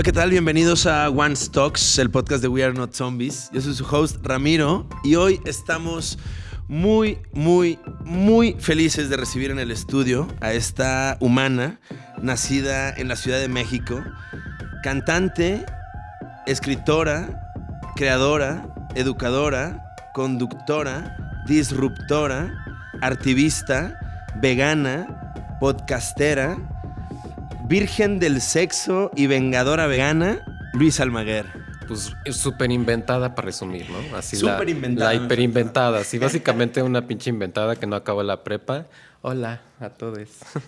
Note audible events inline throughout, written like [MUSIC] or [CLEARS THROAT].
Hola, ¿qué tal? Bienvenidos a One Stocks, el podcast de We Are Not Zombies. Yo soy su host Ramiro y hoy estamos muy, muy, muy felices de recibir en el estudio a esta humana nacida en la Ciudad de México, cantante, escritora, creadora, educadora, conductora, disruptora, artivista, vegana, podcastera, virgen del sexo y vengadora vegana, Luis Almaguer. Pues súper inventada para resumir, ¿no? Así Súper la, inventada, La me hiperinventada, sí, [LAUGHS] básicamente una pinche inventada que no acabó la prepa. Hola a todos.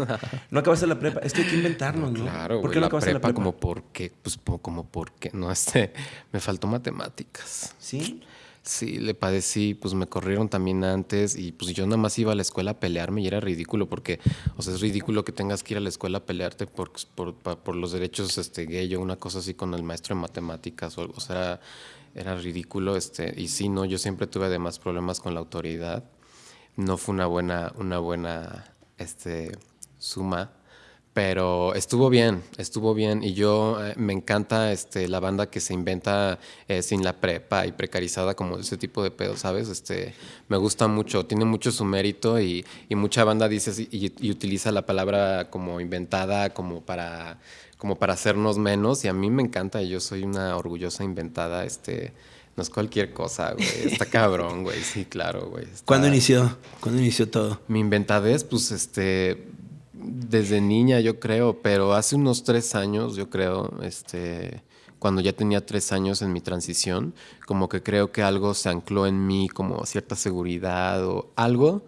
[LAUGHS] No acabaste la prepa, es que hay que inventarnos, ¿no? Claro, ¿Por qué no la acabaste prepa, la prepa? como porque, pues po- como porque, no, este, me faltó matemáticas. ¿Sí? Sí, le padecí, pues me corrieron también antes y pues yo nada más iba a la escuela a pelearme y era ridículo porque, o sea, es ridículo que tengas que ir a la escuela a pelearte por, por, por los derechos este, gay o una cosa así con el maestro de matemáticas o algo, o sea, era, era ridículo, este, y sí, no, yo siempre tuve además problemas con la autoridad, no fue una buena, una buena, este, suma, pero estuvo bien, estuvo bien. Y yo eh, me encanta este, la banda que se inventa eh, sin la prepa y precarizada como ese tipo de pedo, ¿sabes? Este, me gusta mucho, tiene mucho su mérito y, y mucha banda dice y, y utiliza la palabra como inventada como para, como para hacernos menos. Y a mí me encanta, yo soy una orgullosa inventada, este... No es cualquier cosa, güey. Está cabrón, güey. Sí, claro, güey. Está- ¿Cuándo inició? ¿Cuándo inició todo? mi inventadez, pues, este, desde niña yo creo, pero hace unos tres años, yo creo, este, cuando ya tenía tres años en mi transición, como que creo que algo se ancló en mí, como cierta seguridad o algo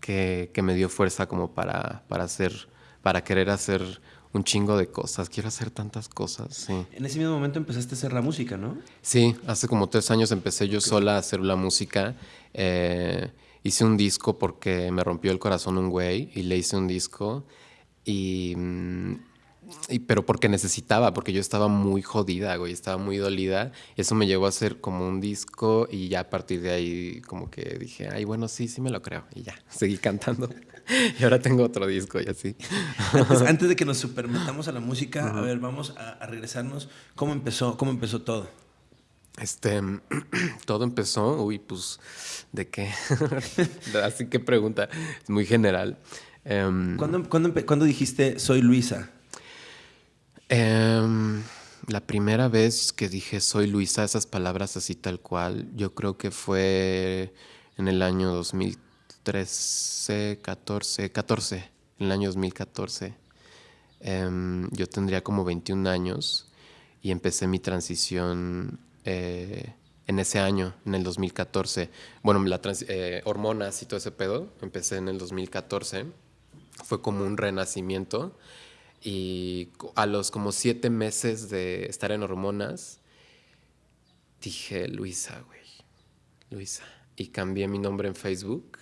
que, que me dio fuerza como para, para hacer, para querer hacer un chingo de cosas. Quiero hacer tantas cosas, sí. En ese mismo momento empezaste a hacer la música, ¿no? Sí, hace como tres años empecé yo sola a hacer la música. Eh, hice un disco porque me rompió el corazón un güey y le hice un disco. Y, mm, y- pero porque necesitaba, porque yo estaba muy jodida, güey, estaba muy dolida. Eso me llevó a hacer como un disco y ya a partir de ahí como que dije, ay, bueno, sí, sí me lo creo. Y ya, [LAUGHS] seguí cantando. y ahora tengo otro disco y así. Antes, [LAUGHS] antes de que nos supermetamos a la música, a ver, vamos a, a regresarnos. ¿Cómo empezó, cómo empezó todo? Este, [CLEARS THROAT] todo empezó, uy, pues, ¿de qué? [LAUGHS] Así que pregunta, es muy general. ¿Cuándo, cuándo empe- cuándo dijiste soy Luisa? em, la primera vez que dije soy Luisa, esas palabras así tal cual, yo creo que fue en el año 2013, 14, 14, en el año 2014. Em, yo tendría como 21 años y empecé mi transición eh, en ese año, en el 2014. Bueno, la trans- eh, hormonas y todo ese pedo, empecé en el 2014. Fue como un renacimiento y a los como siete meses de estar en hormonas, dije Luisa, güey, Luisa. Y cambié mi nombre en Facebook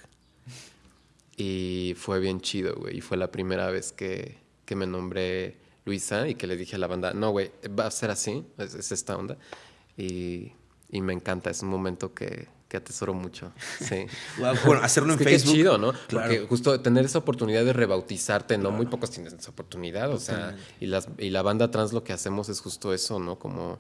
y fue bien chido, güey. Y fue la primera vez que, que me nombré Luisa y que le dije a la banda, no, güey, va a ser así, es esta onda. Y, y me encanta, es un momento que, que atesoro mucho. Sí. [LAUGHS] Bueno, hacerlo en que Facebook. Qué chido, ¿no? Claro. Porque justo tener esa oportunidad de rebautizarte, ¿no? Muy pocos tienen esa oportunidad, o sea, y, las, y la banda trans lo que hacemos es justo eso, ¿no? Como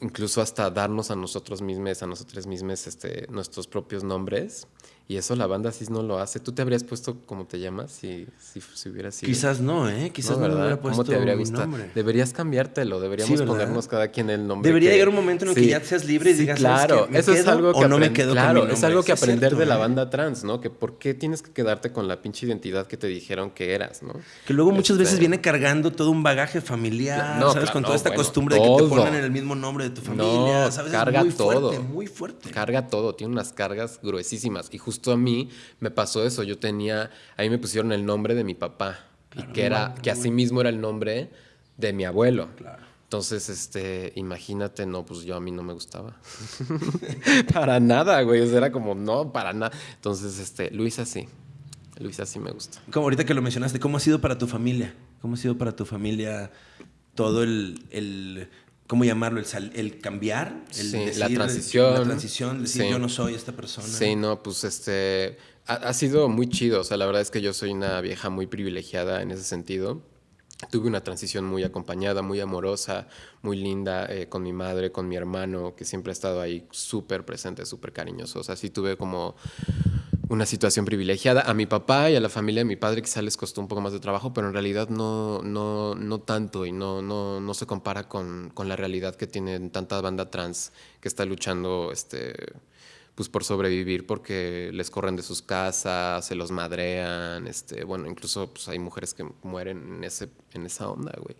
incluso hasta darnos a nosotros mismos, a nosotros mismos, este, nuestros propios nombres. Y eso la banda sí no lo hace. ¿Tú te habrías puesto como te llamas si, si, si hubieras sido? Quizás no, ¿eh? Quizás no, me ¿verdad? hubiera puesto ¿Cómo te habría gustado? nombre. Deberías cambiártelo, deberíamos ponernos cada quien el nombre. Debería que- llegar un momento en el que ya seas libre y sí, digas, ¿sabes claro? ¿Me eso es algo que o no me quedo con claro, mi es algo que aprender cierto, de la ¿eh? banda trans, ¿no? Que por qué tienes que quedarte con la pinche identidad que te dijeron que eras, ¿no? Que luego muchas veces Este, viene cargando todo un bagaje familiar, No, ¿sabes? claro, Con toda no, esta bueno, costumbre de que te todo. pongan en el mismo nombre de tu familia, No, ¿sabes? carga es muy todo. fuerte, muy fuerte. Carga todo, tiene unas cargas gruesísimas. Y justo a mí me pasó eso. Yo tenía, ahí me pusieron el nombre de mi papá. y que era, que así mismo era el nombre de mi abuelo. Claro. Entonces, este, imagínate, no, pues yo a mí no me gustaba. [LAUGHS] para nada, güey. O sea, era como, no, para nada. Entonces, este, Luisa sí. Luisa sí me gusta. Como ahorita que lo mencionaste, ¿cómo ha sido para tu familia? ¿Cómo ha sido para tu familia todo el, el ¿cómo llamarlo? El, sal- el cambiar, el Sí, la transición. La transición, decir Sí. yo no soy esta persona. Sí, no, pues este ha, ha sido muy chido. O sea, la verdad es que yo soy una vieja muy privilegiada en ese sentido. tuve una transición muy acompañada, muy amorosa, muy linda eh, con mi madre, con mi hermano, que siempre ha estado ahí súper presente, súper cariñoso. O sea, sí tuve como una situación privilegiada. A mi papá y a la familia de mi padre quizá les costó un poco más de trabajo, pero en realidad no, no, no tanto y no, no, no se compara con, con la realidad que tienen tanta banda trans que está luchando este, pues por sobrevivir porque les corren de sus casas, se los madrean, este, bueno, incluso pues hay mujeres que mueren en, ese, en esa onda, güey.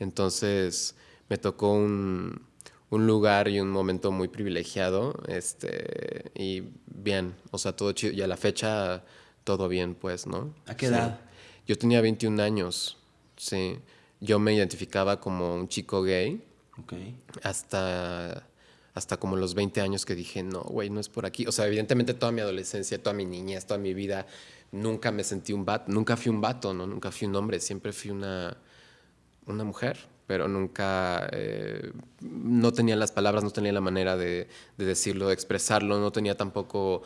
Entonces me tocó un, un, lugar y un momento muy privilegiado, este, y bien, o sea, todo chido, y a la fecha todo bien, pues, ¿no? ¿A qué edad? Yo tenía 21 años, sí. Yo me identificaba como un chico gay. Okay. Hasta hasta como los 20 años que dije, no, güey, no es por aquí. O sea, evidentemente toda mi adolescencia, toda mi niñez, toda mi vida, nunca me sentí un vato, nunca fui un vato, ¿no? Nunca fui un hombre, siempre fui una, una mujer, pero nunca, eh, no tenía las palabras, no tenía la manera de, de, decirlo, de expresarlo, no tenía tampoco,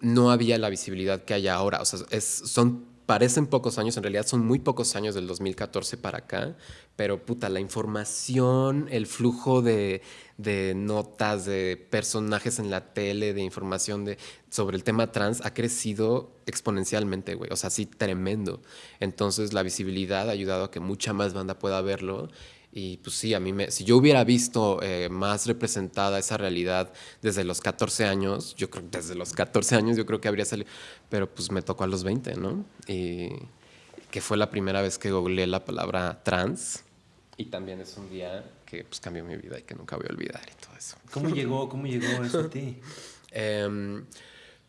no había la visibilidad que hay ahora. O sea, es, son parecen pocos años, en realidad son muy pocos años del 2014 para acá, pero puta, la información, el flujo de, notas, de personajes en la tele, de información de, sobre el tema trans ha crecido exponencialmente, güey, o sea, sí, tremendo. Entonces la visibilidad ha ayudado a que mucha más banda pueda verlo y pues sí, a mí me, si yo hubiera visto eh, más representada esa realidad desde los 14 años, yo creo que desde los 14 años yo creo que habría salido, pero pues me tocó a los 20, ¿no? Y que fue la primera vez que googleé la palabra trans y también es un día que pues cambió mi vida y que nunca voy a olvidar y todo eso. ¿Cómo llegó, cómo llegó eso a ti? [LAUGHS] eh,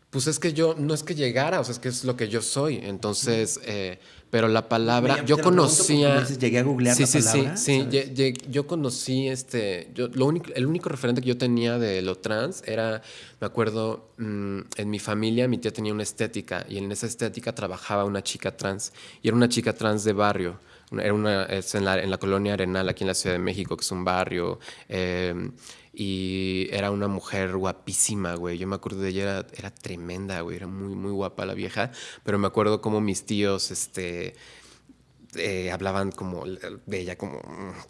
pues es que yo, no es que llegara, o sea, es que es lo que yo soy. Entonces, eh, pero la palabra, yo conocía... llegué a googlear sí, la sí, palabra. Sí, sí, yo conocí este, yo, lo único, el único referente que yo tenía de lo trans era, me acuerdo, mmm, en mi familia mi tía tenía una estética y en esa estética trabajaba una chica trans y era una chica trans de barrio. Era una, es en, la, en la colonia Arenal, aquí en la Ciudad de México, que es un barrio. Eh, y era una mujer guapísima, güey. Yo me acuerdo de ella, era, era tremenda, güey. Era muy, muy guapa la vieja. Pero me acuerdo como mis tíos, este, eh, hablaban como de ella, como,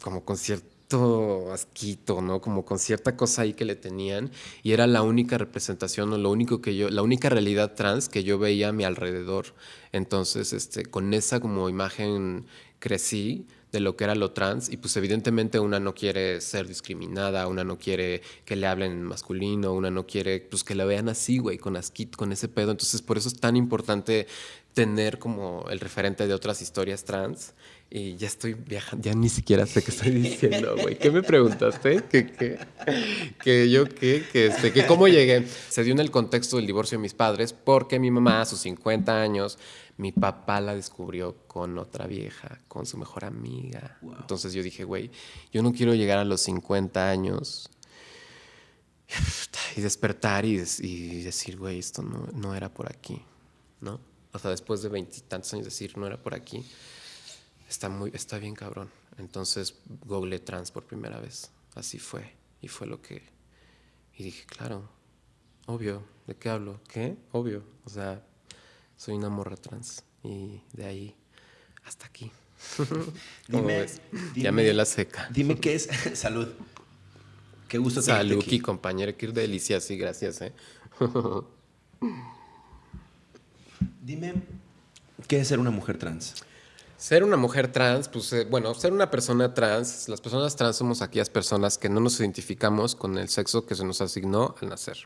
como con cierto asquito, ¿no? Como con cierta cosa ahí que le tenían. Y era la única representación o lo único que yo, la única realidad trans que yo veía a mi alrededor. Entonces, este, con esa como imagen crecí de lo que era lo trans y pues evidentemente una no quiere ser discriminada, una no quiere que le hablen en masculino, una no quiere pues que la vean así, güey, con asquit, con ese pedo. Entonces por eso es tan importante tener como el referente de otras historias trans y ya estoy viajando, ya ni siquiera sé qué estoy diciendo, güey. ¿Qué me preguntaste? ¿Qué, qué? ¿Que yo qué? ¿Que, este, que cómo llegué? Se dio en el contexto del divorcio de mis padres porque mi mamá a sus 50 años mi papá la descubrió con otra vieja, con su mejor amiga. Wow. Entonces yo dije, güey, yo no quiero llegar a los 50 años y despertar y, y decir, güey, esto no, no, era por aquí, ¿no? O sea, después de veintitantos años decir, no era por aquí, está, muy, está bien cabrón. Entonces google trans por primera vez, así fue, y fue lo que... Y dije, claro, obvio, ¿de qué hablo? ¿Qué? Obvio, o sea, soy una morra trans y de ahí hasta aquí. [LAUGHS] dime, dime, ya me dio la seca. Dime qué es [LAUGHS] salud. Qué gusto Salud, aquí. compañera, qué delicia, sí, gracias. ¿eh? dime, ¿qué es ser una mujer trans? Ser una mujer trans, pues eh, bueno, ser una persona trans, las personas trans somos aquellas personas que no nos identificamos con el sexo que se nos asignó al nacer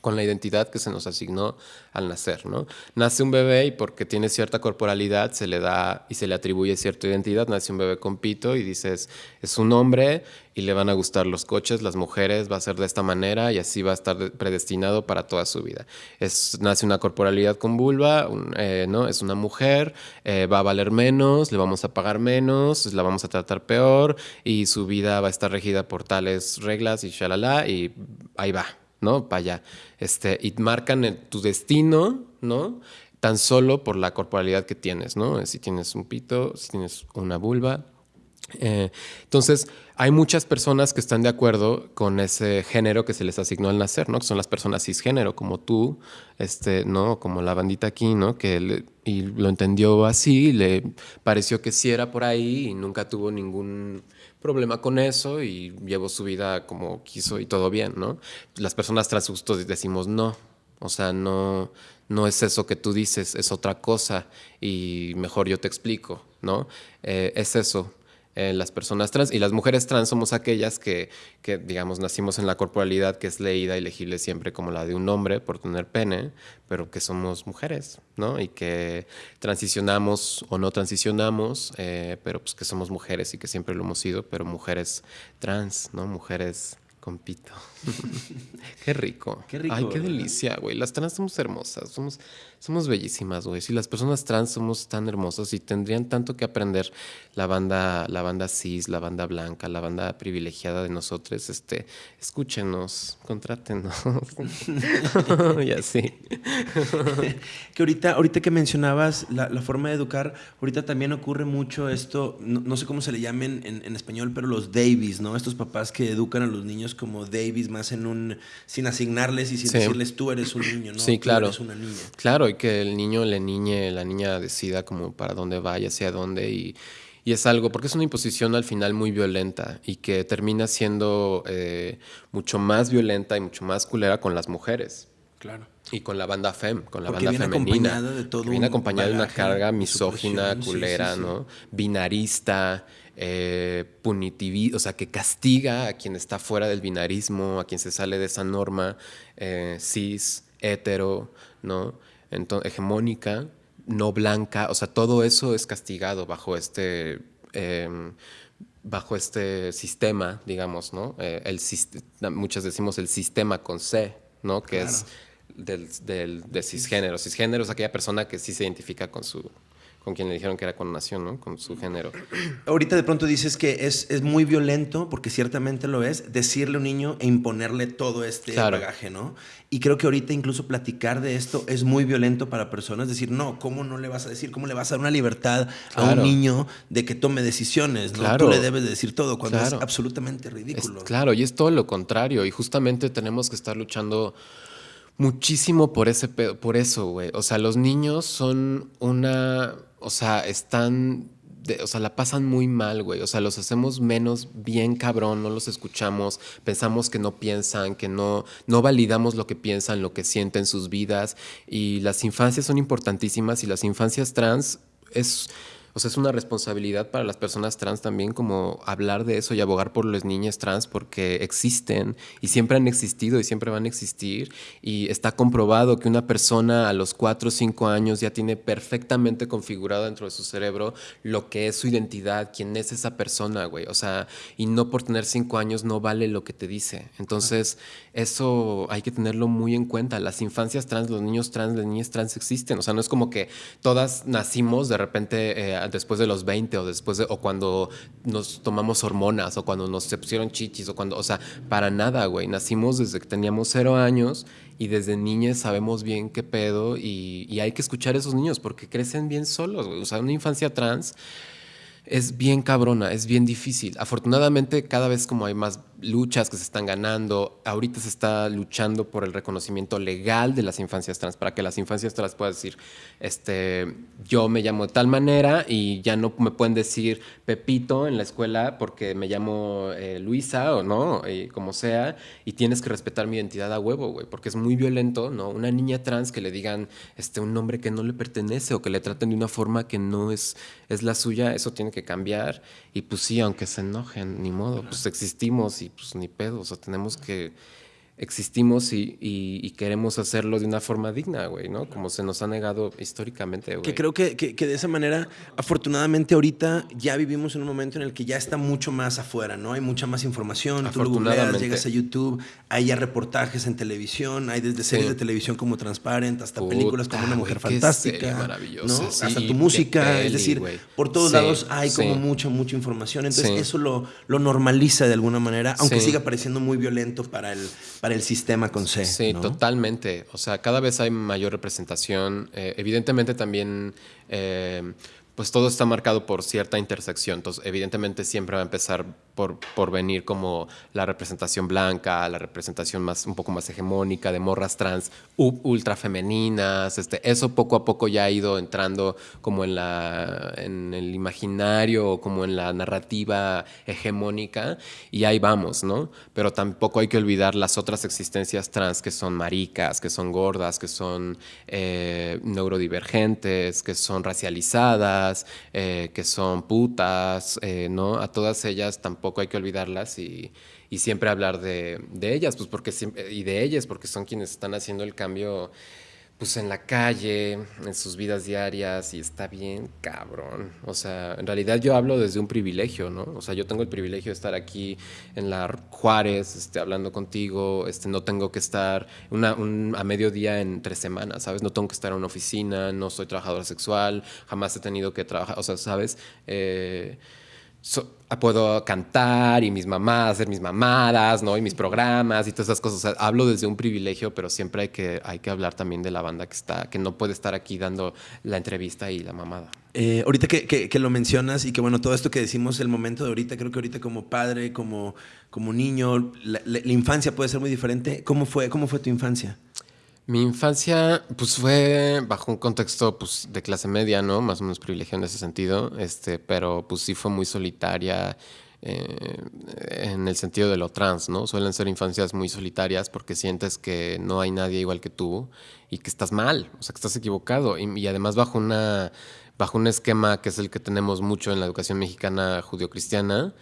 con la identidad que se nos asignó al nacer, ¿no? Nace un bebé y porque tiene cierta corporalidad se le da y se le atribuye cierta identidad, nace un bebé con pito y dices, es un hombre y le van a gustar los coches, las mujeres, va a ser de esta manera y así va a estar predestinado para toda su vida. Es, nace una corporalidad con vulva, eh, ¿no? Es una mujer, eh, va a valer menos, le vamos a pagar menos, la vamos a tratar peor y su vida va a estar regida por tales reglas y shalala y ahí va, ¿no? Para allá. Este, y marcan tu destino, ¿no? Tan solo por la corporalidad que tienes, ¿no? Si tienes un pito, si tienes una vulva, Eh, entonces, hay muchas personas que están de acuerdo con ese género que se les asignó al nacer, ¿no? Que son las personas cisgénero, como tú, este, ¿no? Como la bandita aquí, ¿no? Que y lo entendió así, le pareció que sí era por ahí y nunca tuvo ningún problema con eso y llevó su vida como quiso y todo bien, ¿no? Las personas trans decimos no, o sea, no, no es eso que tú dices, es otra cosa y mejor yo te explico, ¿no? Eh, es eso, eh, las personas trans. Y las mujeres trans somos aquellas que, que, digamos, nacimos en la corporalidad que es leída y legible siempre como la de un hombre por tener pene, pero que somos mujeres, ¿no? Y que transicionamos o no transicionamos, eh, pero pues que somos mujeres y que siempre lo hemos sido, pero mujeres trans, ¿no? Mujeres Compito. [LAUGHS] qué rico. Qué rico. Ay, qué delicia, güey. Las trans somos hermosas, somos, somos bellísimas, güey. Si las personas trans somos tan hermosas y tendrían tanto que aprender la banda, la banda cis, la banda blanca, la banda privilegiada de nosotros, este, escúchenos, contrátenos. [LAUGHS] y así. [LAUGHS] que ahorita, ahorita que mencionabas la, forma de educar, ahorita también ocurre mucho esto, no, sé cómo se le llamen en, en español, pero los Davies, ¿no? Estos papás que educan a los niños como Davis, más en un. sin asignarles y sin decirles tú eres un niño, ¿no? Sí, claro. Tú eres una niña. Claro, y que el niño, la niña, la niña decida como para dónde vaya, hacia dónde y. Y es algo, porque es una imposición al final muy violenta y que termina siendo eh, mucho más violenta y mucho más culera con las mujeres. Claro. Y con la banda FEM, con la banda femenina. De todo viene acompañada de una carga misógina, culera, ¿no? Binarista, eh, punitivo, o sea, que castiga a quien está fuera del binarismo, a quien se sale de esa norma eh, cis, hetero, ¿no? Entonces, hegemónica, no blanca, o sea, todo eso es castigado bajo este, em, bajo este sistema, digamos, ¿no? Eh, el, muchas decimos el sistema con C, ¿no? Que es del, del, de cisgénero. Cisgénero es aquella persona que sí se identifica con su con quien le dijeron que era con nación, ¿no? Con su género. [CLEARS THROAT] Ahorita de pronto dices que es, es muy violento, porque ciertamente lo es, decirle a un niño e imponerle todo este bagaje, ¿no? Y creo que ahorita incluso platicar de esto es muy violento para personas. Decir, no, ¿cómo no le vas a decir? ¿Cómo le vas a dar una libertad a un niño de que tome decisiones? ¿no? Tú le debes decir todo cuando es absolutamente ridículo. claro, y es todo lo contrario. Y justamente tenemos que estar luchando muchísimo por ese por eso, güey. O sea, los niños son una o sea, están, o sea, la pasan muy mal, güey. O sea, los hacemos menos bien cabrón, no los escuchamos, pensamos que no piensan, que no, no validamos lo que piensan, lo que sienten sus vidas. Y las infancias son importantísimas y las infancias trans es o sea, es una responsabilidad para las personas trans también como hablar de eso y abogar por las niñas trans porque existen y siempre han existido y siempre van a existir. Y está comprobado que una persona a los 4 o 5 años ya tiene perfectamente configurado dentro de su cerebro lo que es su identidad, quién es esa persona, güey. O sea, y no por tener 5 años no vale lo que te dice. Entonces, eso hay que tenerlo muy en cuenta. Las infancias trans, los niños trans, las niñas trans existen. O sea, no es como que todas nacimos de repente... Eh, después de los 20 o después de, o cuando nos tomamos hormonas o cuando nos se pusieron chichis o cuando, o sea, para nada, güey. Nacimos desde que teníamos cero años y desde niñas sabemos bien qué pedo y, hay que escuchar a esos niños porque crecen bien solos. O sea, una infancia trans es bien cabrona, es bien difícil. Afortunadamente, cada vez como hay más luchas que se están ganando, ahorita se está luchando por el reconocimiento legal de las infancias trans, para que las infancias trans puedan decir, este, yo me llamo de tal manera y ya no me pueden decir Pepito en la escuela porque me llamo eh, Luisa o no, y como sea, y tienes que respetar mi identidad a huevo, güey, porque es muy violento, ¿no? Una niña trans que le digan este, un nombre que no le pertenece o que le traten de una forma que no es, es la suya, eso tiene que cambiar. Y pues sí, aunque se enojen, ni modo, pues existimos y pues ni pedo, o sea, tenemos que existimos y, queremos hacerlo de una forma digna, güey, ¿no? Como se nos ha negado históricamente, güey. Que creo que, de esa manera, afortunadamente ahorita ya vivimos en un momento en el que ya está mucho más afuera, ¿no? Hay mucha más información, tú lo googleas, llegas a YouTube, hay ya reportajes en televisión, hay desde series de televisión como Transparent hasta películas como Una Mujer Fantástica, maravillosa, hasta tu música, es decir, por todos lados hay como mucha, mucha información, entonces eso lo, lo normaliza de alguna manera, aunque siga pareciendo muy violento para el el sistema con C. Sí, totalmente. O sea, cada vez hay mayor representación. Eh, evidentemente también, eh, pues todo está marcado por cierta intersección. Entonces, evidentemente siempre va a empezar por, por venir como la representación blanca, la representación más, un poco más hegemónica de morras trans ultra femeninas. Este, eso poco a poco ya ha ido entrando como en, la, en el imaginario o como en la narrativa hegemónica y ahí vamos, ¿no? Pero tampoco hay que olvidar las otras existencias trans que son maricas, que son gordas, que son eh, neurodivergentes, que son racializadas, eh, que son putas, eh, ¿no? A todas ellas tampoco hay que olvidarlas y, siempre hablar de, ellas, pues porque y de ellas, porque son quienes están haciendo el cambio pues en la calle, en sus vidas diarias, y está bien cabrón. O sea, en realidad yo hablo desde un privilegio, ¿no? O sea, yo tengo el privilegio de estar aquí en la Juárez, este, hablando contigo, este, no tengo que estar una, un, a mediodía en tres semanas, ¿sabes? No tengo que estar en una oficina, no soy trabajadora sexual, jamás he tenido que trabajar, o sea, ¿sabes? Eh, puedo cantar y mis mamás, hacer mis mamadas, ¿no? Y mis programas y todas esas cosas. hablo desde un privilegio, pero siempre hay que, hay que hablar también de la banda que está, que no puede estar aquí dando la entrevista y la mamada. Eh, ahorita que, que, lo mencionas y que bueno, todo esto que decimos, el momento de ahorita, creo que ahorita como padre, como, como niño, la, la infancia puede ser muy diferente. ¿Cómo fue, cómo fue tu infancia? Mi infancia, pues fue bajo un contexto pues, de clase media, ¿no? Más o menos privilegiado en ese sentido, este, pero pues sí fue muy solitaria eh, en el sentido de lo trans, ¿no? Suelen ser infancias muy solitarias porque sientes que no hay nadie igual que tú y que estás mal, o sea, que estás equivocado. Y, además bajo, una, bajo un esquema que es el que tenemos mucho en la educación mexicana judio-cristiana,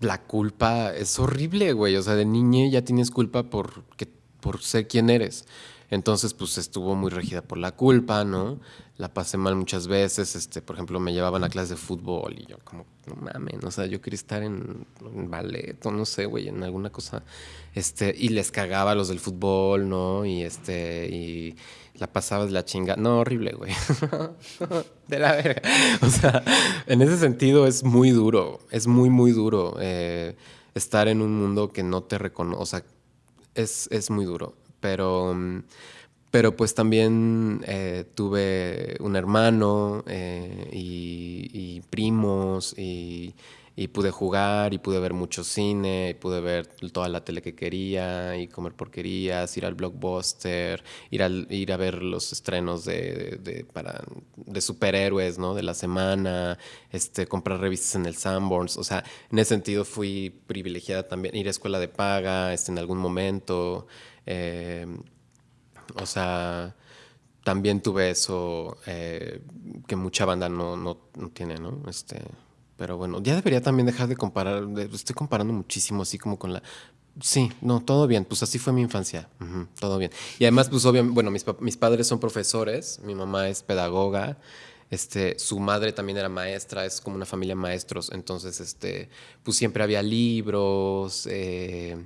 la culpa es horrible, güey. O sea, de niña ya tienes culpa por, que, por ser quien eres. Entonces, pues estuvo muy regida por la culpa, ¿no? La pasé mal muchas veces, este, por ejemplo, me llevaban a clases de fútbol y yo como, no mames, o sea, yo quería estar en, ballet o no sé, güey, en alguna cosa, este, y les cagaba a los del fútbol, ¿no? Y este, y la pasaba de la chinga, no, horrible, güey, [LAUGHS] de la verga. O sea, en ese sentido es muy duro, es muy, muy duro eh, estar en un mundo que no te reconoce, o sea, es, es muy duro pero, pero pues también eh, tuve un hermano eh, y, primos y, pude jugar y pude ver mucho cine y pude ver toda la tele que quería y comer porquerías, ir al blockbuster, ir, al, ir a ver los estrenos de, para, de superhéroes ¿no? de la semana, este, comprar revistas en el Sanborns. O sea, en ese sentido fui privilegiada también, ir a escuela de paga este, en algún momento. Eh, o sea, también tuve eso eh, que mucha banda no, no, no, tiene, ¿no? Este, pero bueno, ya debería también dejar de comparar. estoy comparando muchísimo así como con la... Sí, no, todo bien. Pues así fue mi infancia. todo bien. Y además, pues obviamente, bueno, mis, mis padres son profesores, mi mamá es pedagoga. Este, su madre también era maestra, es como una familia de maestros, entonces, este, pues siempre había libros, eh,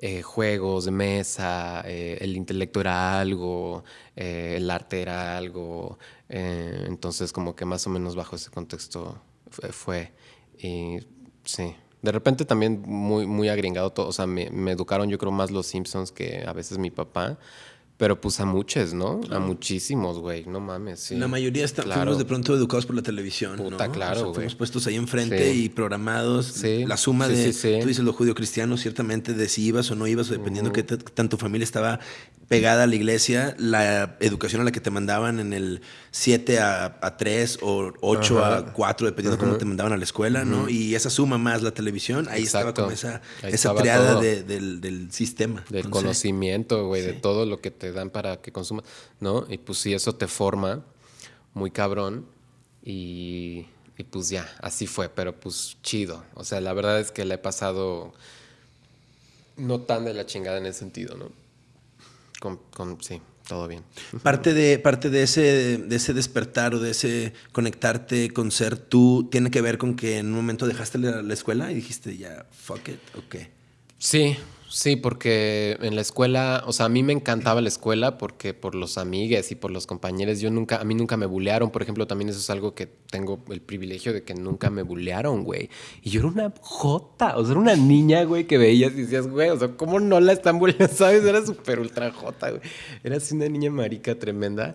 eh, juegos de mesa, eh, el intelecto era algo, eh, el arte era algo, entonces como que más o menos bajo ese contexto fue, y sí. De repente también muy, muy agringado todo, o sea, me, me educaron yo creo más los Simpsons que a veces mi papá, pero pues a muchos, ¿no? A muchísimos, güey. No mames. Sí. La mayoría estamos fuimos de pronto educados por la televisión. Puta, claro, güey. fuimos puestos ahí enfrente y programados. Sí. La suma de, tú dices lo judío cristiano, ciertamente de si ibas o no ibas, dependiendo que tanto familia estaba pegada a la iglesia, la educación a la que te mandaban en el 7 a, 3 o 8 a 4, dependiendo de cómo te mandaban a la escuela, ¿no? Y esa suma más la televisión, ahí estaba como esa, esa triada del, del, sistema. Del conocimiento, güey, de todo lo que te dan para que consumas, ¿no? Y pues sí, eso te forma muy cabrón y, y pues ya, así fue, pero pues chido. O sea, la verdad es que le he pasado no tan de la chingada en ese sentido, ¿no? Con, sí, todo bien. [LAUGHS] Parte de, parte de ese, de ese despertar o de ese conectarte con ser tú tiene que ver con que en un momento dejaste la, la escuela y dijiste ya, fuck it, ok. Sí, Sí, porque en la escuela, o sea, a mí me encantaba la escuela porque por los amigues y por los compañeros, yo nunca, a mí nunca me bulearon, por ejemplo, también eso es algo que tengo el privilegio de que nunca me bulearon, güey. Y yo era una jota, o sea, era una niña, güey, que veías y decías, güey, o sea, ¿cómo no la están buleando? [LAUGHS] ¿Sabes? Era súper ultra jota, güey. Era así una niña marica tremenda.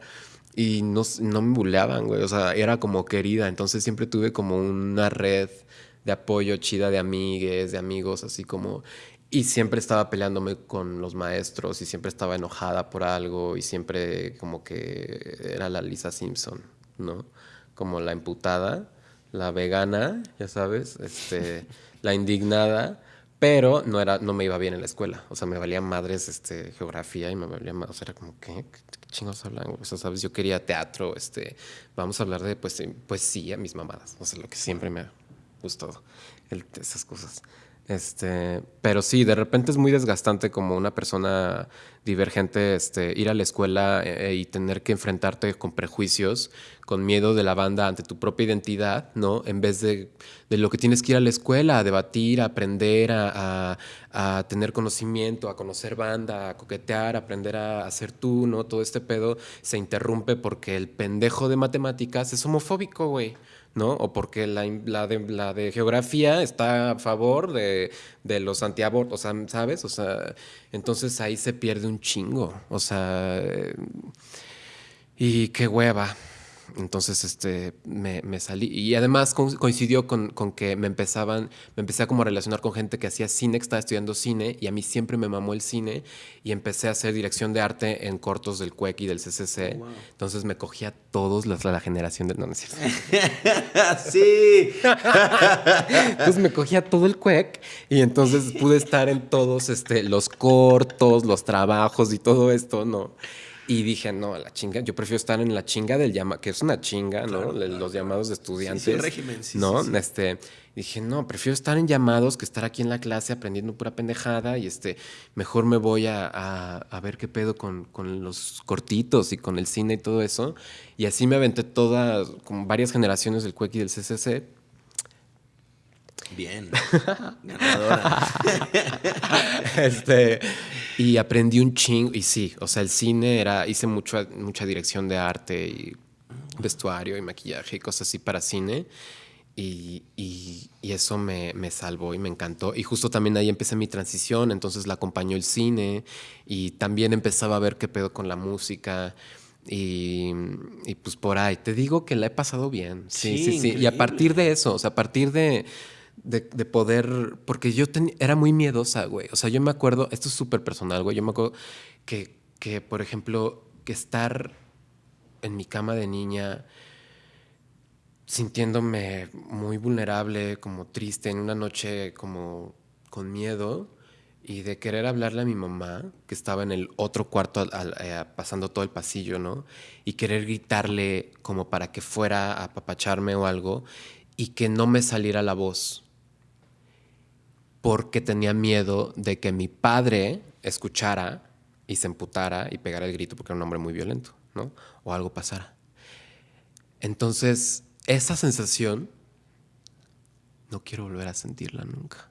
y no, no me buleaban, güey. O sea, era como querida. Entonces siempre tuve como una red de apoyo chida de amigues, de amigos, así como... Y siempre estaba peleándome con los maestros y siempre estaba enojada por algo y siempre como que era la Lisa Simpson, ¿no? Como la imputada, la vegana, ya sabes, este, [LAUGHS] la indignada, pero no, era, no me iba bien en la escuela. O sea, me valía madres este, geografía y me valía más. O sea, era como, ¿qué? ¿Qué chingos hablan? O sea, ¿sabes? Yo quería teatro, este, vamos a hablar de pues, poesía, mis mamadas. O sea, lo que siempre me ha gustado, el, esas cosas. Este, pero sí, de repente es muy desgastante como una persona divergente este, ir a la escuela eh, y tener que enfrentarte con prejuicios, con miedo de la banda ante tu propia identidad, ¿no? En vez de, de lo que tienes que ir a la escuela, a debatir, a aprender, a, a, tener conocimiento, a conocer banda, a coquetear, a aprender a hacer tú, ¿no? Todo este pedo se interrumpe porque el pendejo de matemáticas es homofóbico, güey. ¿No? O porque la, la, de, la de geografía está a favor de, de los antiabortos, ¿sabes? O sea, entonces ahí se pierde un chingo, o sea, y qué hueva. Entonces, este, me, me, salí. Y además coincidió con, con, que me empezaban, me empecé a como relacionar con gente que hacía cine, que estaba estudiando cine, y a mí siempre me mamó el cine, y empecé a hacer dirección de arte en cortos del CUEC y del CCC. Oh, wow. Entonces me cogía a todos los, la generación de... No, no es cierto. [LAUGHS] sí. [LAUGHS] entonces me cogía todo el CUEC, y entonces pude estar en todos este, los cortos, los trabajos y todo esto, ¿no? Y dije, no, la chinga, yo prefiero estar en la chinga del llama, que es una chinga, Claro, ¿no? claro. Los llamados de estudiantes. Sí, sí, el régimen, sí, ¿No? sí. Este, dije, no, prefiero estar en llamados que estar aquí en la clase aprendiendo pura pendejada y este, mejor me voy a, a, a ver qué pedo con, con, los cortitos y con el cine y todo eso. Y así me aventé todas, como varias generaciones del CUEC y del CCC. Bien. Ganadora. [LAUGHS] este, y aprendí un chingo. Y sí, o sea, el cine era. Hice mucho, mucha dirección de arte y vestuario y maquillaje y cosas así para cine. Y, y, y eso me, me, salvó y me encantó. Y justo también ahí empecé mi transición, entonces la acompañó el cine y también empezaba a ver qué pedo con la música. Y, y pues por ahí, te digo que la he pasado bien. Sí, sí, sí. sí. Y a partir de eso, o sea, a partir de, de, de poder, porque yo ten, era muy miedosa, güey. O sea, yo me acuerdo, esto es súper personal, güey. Yo me acuerdo que, que, por ejemplo, que estar en mi cama de niña sintiéndome muy vulnerable, como triste, en una noche como con miedo y de querer hablarle a mi mamá, que estaba en el otro cuarto eh, pasando todo el pasillo, ¿no? Y querer gritarle como para que fuera a apapacharme o algo y que no me saliera la voz porque tenía miedo de que mi padre escuchara y se emputara y pegara el grito porque era un hombre muy violento, ¿no? O algo pasara. Entonces, esa sensación no quiero volver a sentirla nunca.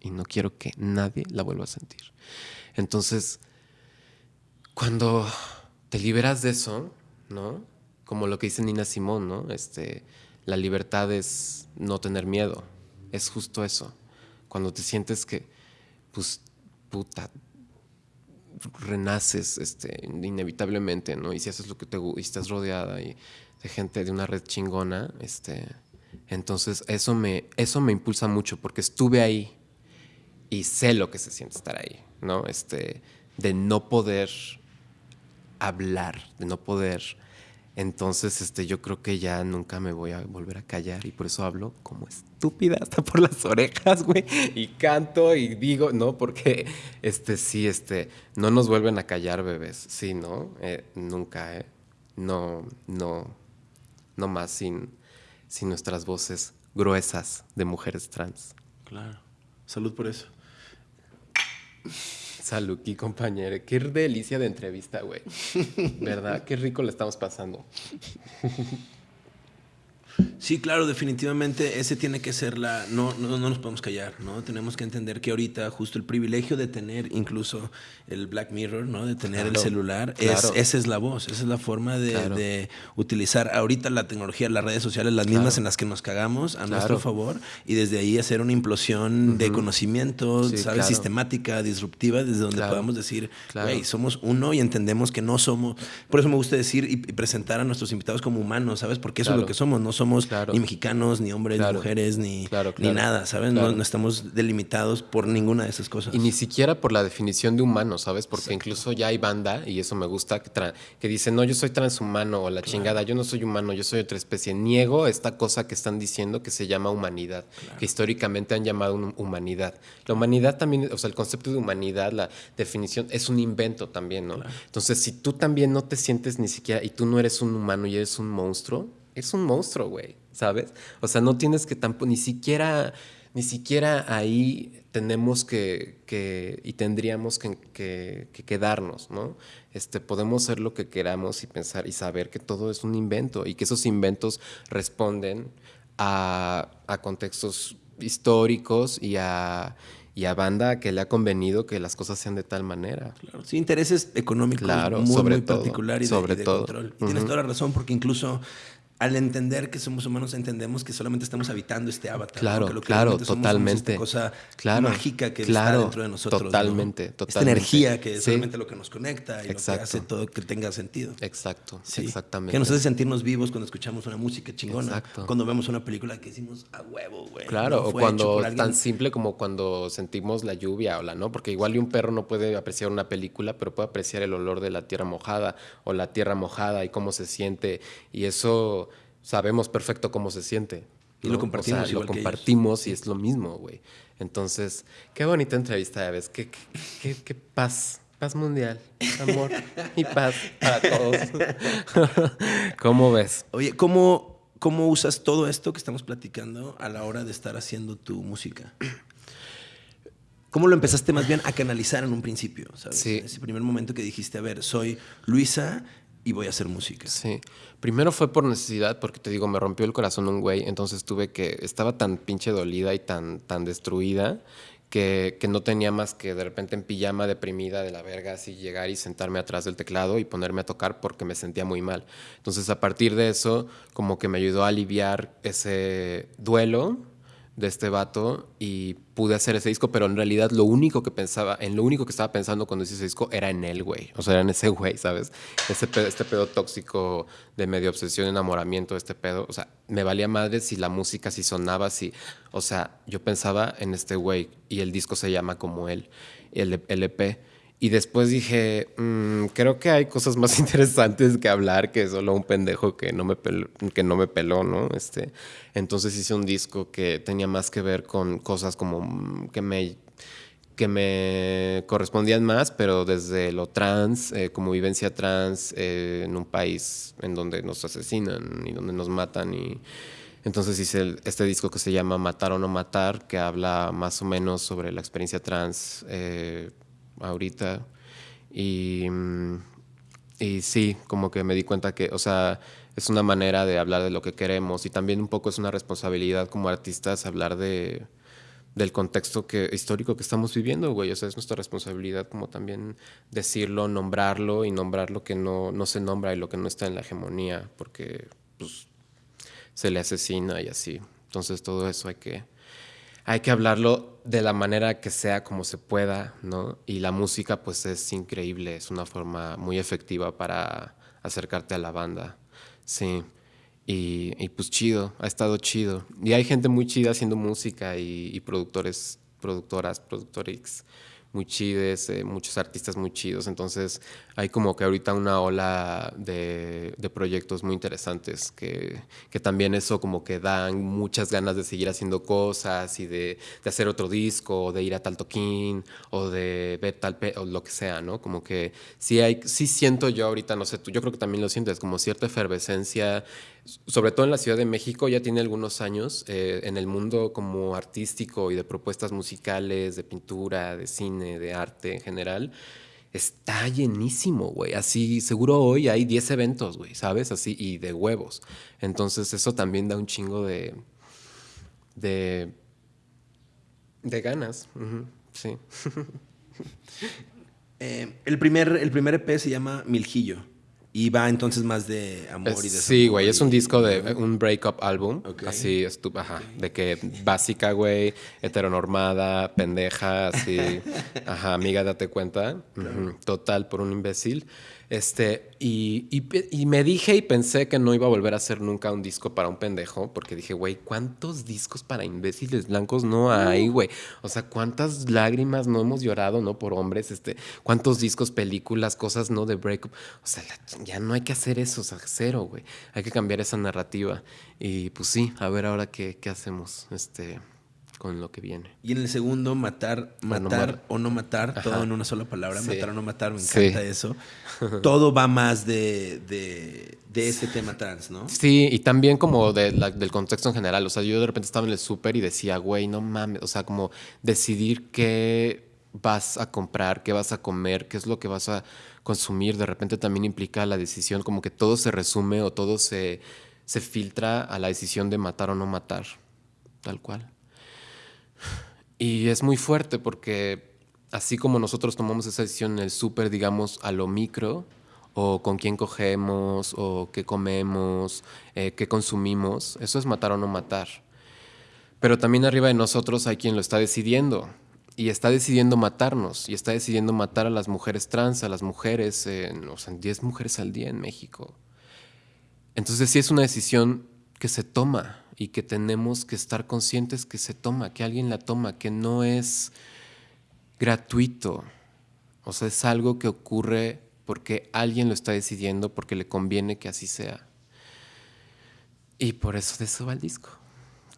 Y no quiero que nadie la vuelva a sentir. Entonces, cuando te liberas de eso, ¿no? Como lo que dice Nina Simón, ¿no? Este, la libertad es no tener miedo. Es justo eso. Cuando te sientes que, pues, puta, renaces este, inevitablemente, ¿no? Y si haces lo que te gusta y estás rodeada y de gente de una red chingona, este, entonces eso me, eso me impulsa mucho porque estuve ahí y sé lo que se siente estar ahí, ¿no? Este, de no poder hablar, de no poder. Entonces, este, yo creo que ya nunca me voy a volver a callar y por eso hablo como estúpida hasta por las orejas, güey, y canto y digo, no, porque, este, sí, este, no nos vuelven a callar, bebés, sí, ¿no? Eh, nunca, ¿eh? No, no, no más sin, sin nuestras voces gruesas de mujeres trans. Claro. Salud por eso. Salud, y compañero. Qué delicia de entrevista, güey. [LAUGHS] ¿Verdad? Qué rico le estamos pasando. Sí, claro, definitivamente ese tiene que ser la... No, no, no nos podemos callar, ¿no? Tenemos que entender que ahorita justo el privilegio de tener incluso el Black Mirror, ¿no? De tener el celular, es, esa es la voz, esa es la forma de, utilizar ahorita la tecnología, las redes sociales, las mismas en las que nos cagamos a nuestro favor y desde ahí hacer una implosión de conocimiento, ¿sabes? Sistemática, disruptiva, desde donde podamos decir, güey, somos uno y entendemos que no somos... Por eso me gusta decir y, presentar a nuestros invitados como humanos, ¿sabes? Porque eso es lo que somos, no somos ni mexicanos, ni hombres, ni mujeres, ni, ni nada, ¿sabes? No, estamos delimitados por ninguna de esas cosas. Y ni siquiera por la definición de humano, ¿sabes? Porque incluso ya hay banda, y eso me gusta, que, que dice, no, yo soy transhumano o la chingada, yo no soy humano, yo soy otra especie. Niego esta cosa que están diciendo que se llama humanidad, que históricamente han llamado humanidad. La humanidad también, o sea, el concepto de humanidad, la definición, es un invento también, ¿no? Entonces, si tú también no te sientes ni siquiera, y tú no eres un humano y eres un monstruo, es un monstruo, güey. ¿sabes? O sea, no tienes que tampoco, ni siquiera, ni siquiera ahí tenemos que, que y tendríamos que, que, quedarnos, ¿no? Este, podemos hacer lo que queramos y pensar y saber que todo es un invento y que esos inventos responden a, a contextos históricos y a, y a banda que le ha convenido que las cosas sean de tal manera. Claro, sí, intereses económicos claro, muy, sobre muy particular y sobre de, todo. control. Y tienes toda la razón, porque incluso al entender que somos humanos entendemos que solamente estamos habitando este avatar. Claro, claro, totalmente. Somos esta cosa mágica que está dentro de nosotros. Totalmente, totalmente. Esta energía que es solamente lo que nos conecta y lo que hace todo que tenga sentido. Exacto, exactamente. Que nos hace sentirnos vivos cuando escuchamos una música chingona. Exacto. Cuando vemos una película que decimos a huevo, güey. Claro, o cuando tan simple como cuando sentimos la lluvia o la no, porque igual un perro no puede apreciar una película, pero puede apreciar el olor de la tierra mojada o la tierra mojada y cómo se siente y eso sabemos perfecto cómo se siente. Y lo compartimos. lo compartimos y es lo mismo, güey. Entonces, qué bonita entrevista, ves. Qué, qué, qué, paz. Paz mundial, amor y paz para todos. [LAUGHS] ¿Cómo ves? Oye, ¿cómo, ¿cómo usas todo esto que estamos platicando a la hora de estar haciendo tu música? ¿Cómo lo empezaste más bien a canalizar en un principio? ¿sabes? Sí. Ese primer momento que dijiste, a ver, soy Luisa, y voy a hacer música. Sí. Primero fue por necesidad, porque te digo, me rompió el corazón un güey, entonces tuve que, estaba tan pinche dolida y tan, tan destruida que, que, no tenía más que de repente en pijama deprimida de la verga, así llegar y sentarme atrás del teclado y ponerme a tocar porque me sentía muy mal. Entonces a partir de eso, como que me ayudó a aliviar ese duelo de este vato y pude hacer ese disco, pero en realidad lo único que pensaba, en lo único que estaba pensando cuando hice ese disco era en él, güey. O sea, era en ese güey, ¿sabes? Ese este pedo tóxico de medio obsesión, enamoramiento, este pedo. O sea, me valía madre si la música, si sonaba, si. O sea, yo pensaba en este güey y el disco se llama como él, el LP. Y después dije, mm, creo que hay cosas más [LAUGHS] interesantes que hablar que solo un pendejo que no me peló, que no me peló, ¿no? Este, entonces hice un disco que tenía más que ver con cosas como mm, que me que me correspondían más, pero desde lo trans, eh, como vivencia trans eh, en un país en donde nos asesinan y donde nos matan y entonces hice este disco que se llama Matar o no matar, que habla más o menos sobre la experiencia trans eh, ahorita. Y, y sí, como que me di cuenta que, o sea, es una manera de hablar de lo que queremos y también un poco es una responsabilidad como artistas hablar de del contexto que, histórico que estamos viviendo, güey. O sea, es nuestra responsabilidad como también decirlo, nombrarlo y nombrar lo que no, no se nombra y lo que no está en la hegemonía, porque pues, se le asesina y así. Entonces todo eso hay que, hay que hablarlo de la manera que sea como se pueda, ¿no? Y la música pues es increíble, es una forma muy efectiva para acercarte a la banda, sí. Y, y pues chido, ha estado chido. Y hay gente muy chida haciendo música y, productores, productoras, productores muy chides, eh, muchos artistas muy chidos. Entonces hay como que ahorita una ola de, proyectos muy interesantes que, que, también eso como que dan muchas ganas de seguir haciendo cosas y de, de hacer otro disco, o de ir a tal toquín o de ver tal o lo que sea, ¿no? Como que sí hay, sí siento yo ahorita, no sé, tú, yo creo que también lo sientes, como cierta efervescencia sobre todo en la Ciudad de México, ya tiene algunos años eh, en el mundo como artístico y de propuestas musicales, de pintura, de cine, de arte en general. está llenísimo, güey. Así, seguro hoy hay 10 eventos, güey, ¿sabes? Así, y de huevos. Entonces, eso también da un chingo de. de. de ganas. sí. [LAUGHS] Eh, el, primer, el primer EP se llama Miljillo. Y va entonces más de amor y de Sí, güey, es un disco de un breakup álbum. Así, estup ajá. De que básica, güey, heteronormada, pendeja, así. [LAUGHS] ajá, amiga, date cuenta. Total, por un imbécil. Este, y, y, me dije y pensé que no iba a volver a hacer nunca un disco para un pendejo, porque dije, güey, ¿cuántos discos para imbéciles blancos no hay, güey? O sea, ¿cuántas lágrimas no hemos llorado, no? Por hombres, este, ¿cuántos discos, películas, cosas, no? De breakup. O sea, ya no hay que hacer eso, o sea, cero, güey. Hay que cambiar esa narrativa. Y pues sí, a ver ahora qué, qué hacemos, este con lo que viene. Y en el segundo, matar, matar o no matar, todo en una sola palabra, matar o no matar, me encanta eso. [LAUGHS] todo va más de, de, de, ese tema trans, ¿no? Sí, y también como del contexto en general. O sea, yo de repente estaba en el súper y decía, güey, no mames, o sea, como decidir qué vas a comprar, qué vas a comer, qué es lo que vas a consumir, de repente también implica la decisión, como que todo se resume o todo se, se filtra a la decisión de matar o no matar, tal cual. Y es muy fuerte porque así como nosotros tomamos esa decisión en el súper, digamos, a lo micro, o con quién cogemos, o qué comemos, eh, qué consumimos, eso es matar o no matar. Pero también arriba de nosotros hay quien lo está decidiendo y está decidiendo matarnos y está decidiendo matar a las mujeres trans, a las mujeres, o sea, 10 mujeres al día en México. Entonces sí es una decisión que se toma y que tenemos que estar conscientes que se toma, que alguien la toma, que no es gratuito. O sea, es algo que ocurre porque alguien lo está decidiendo, porque le conviene que así sea. Y por eso de eso va el disco.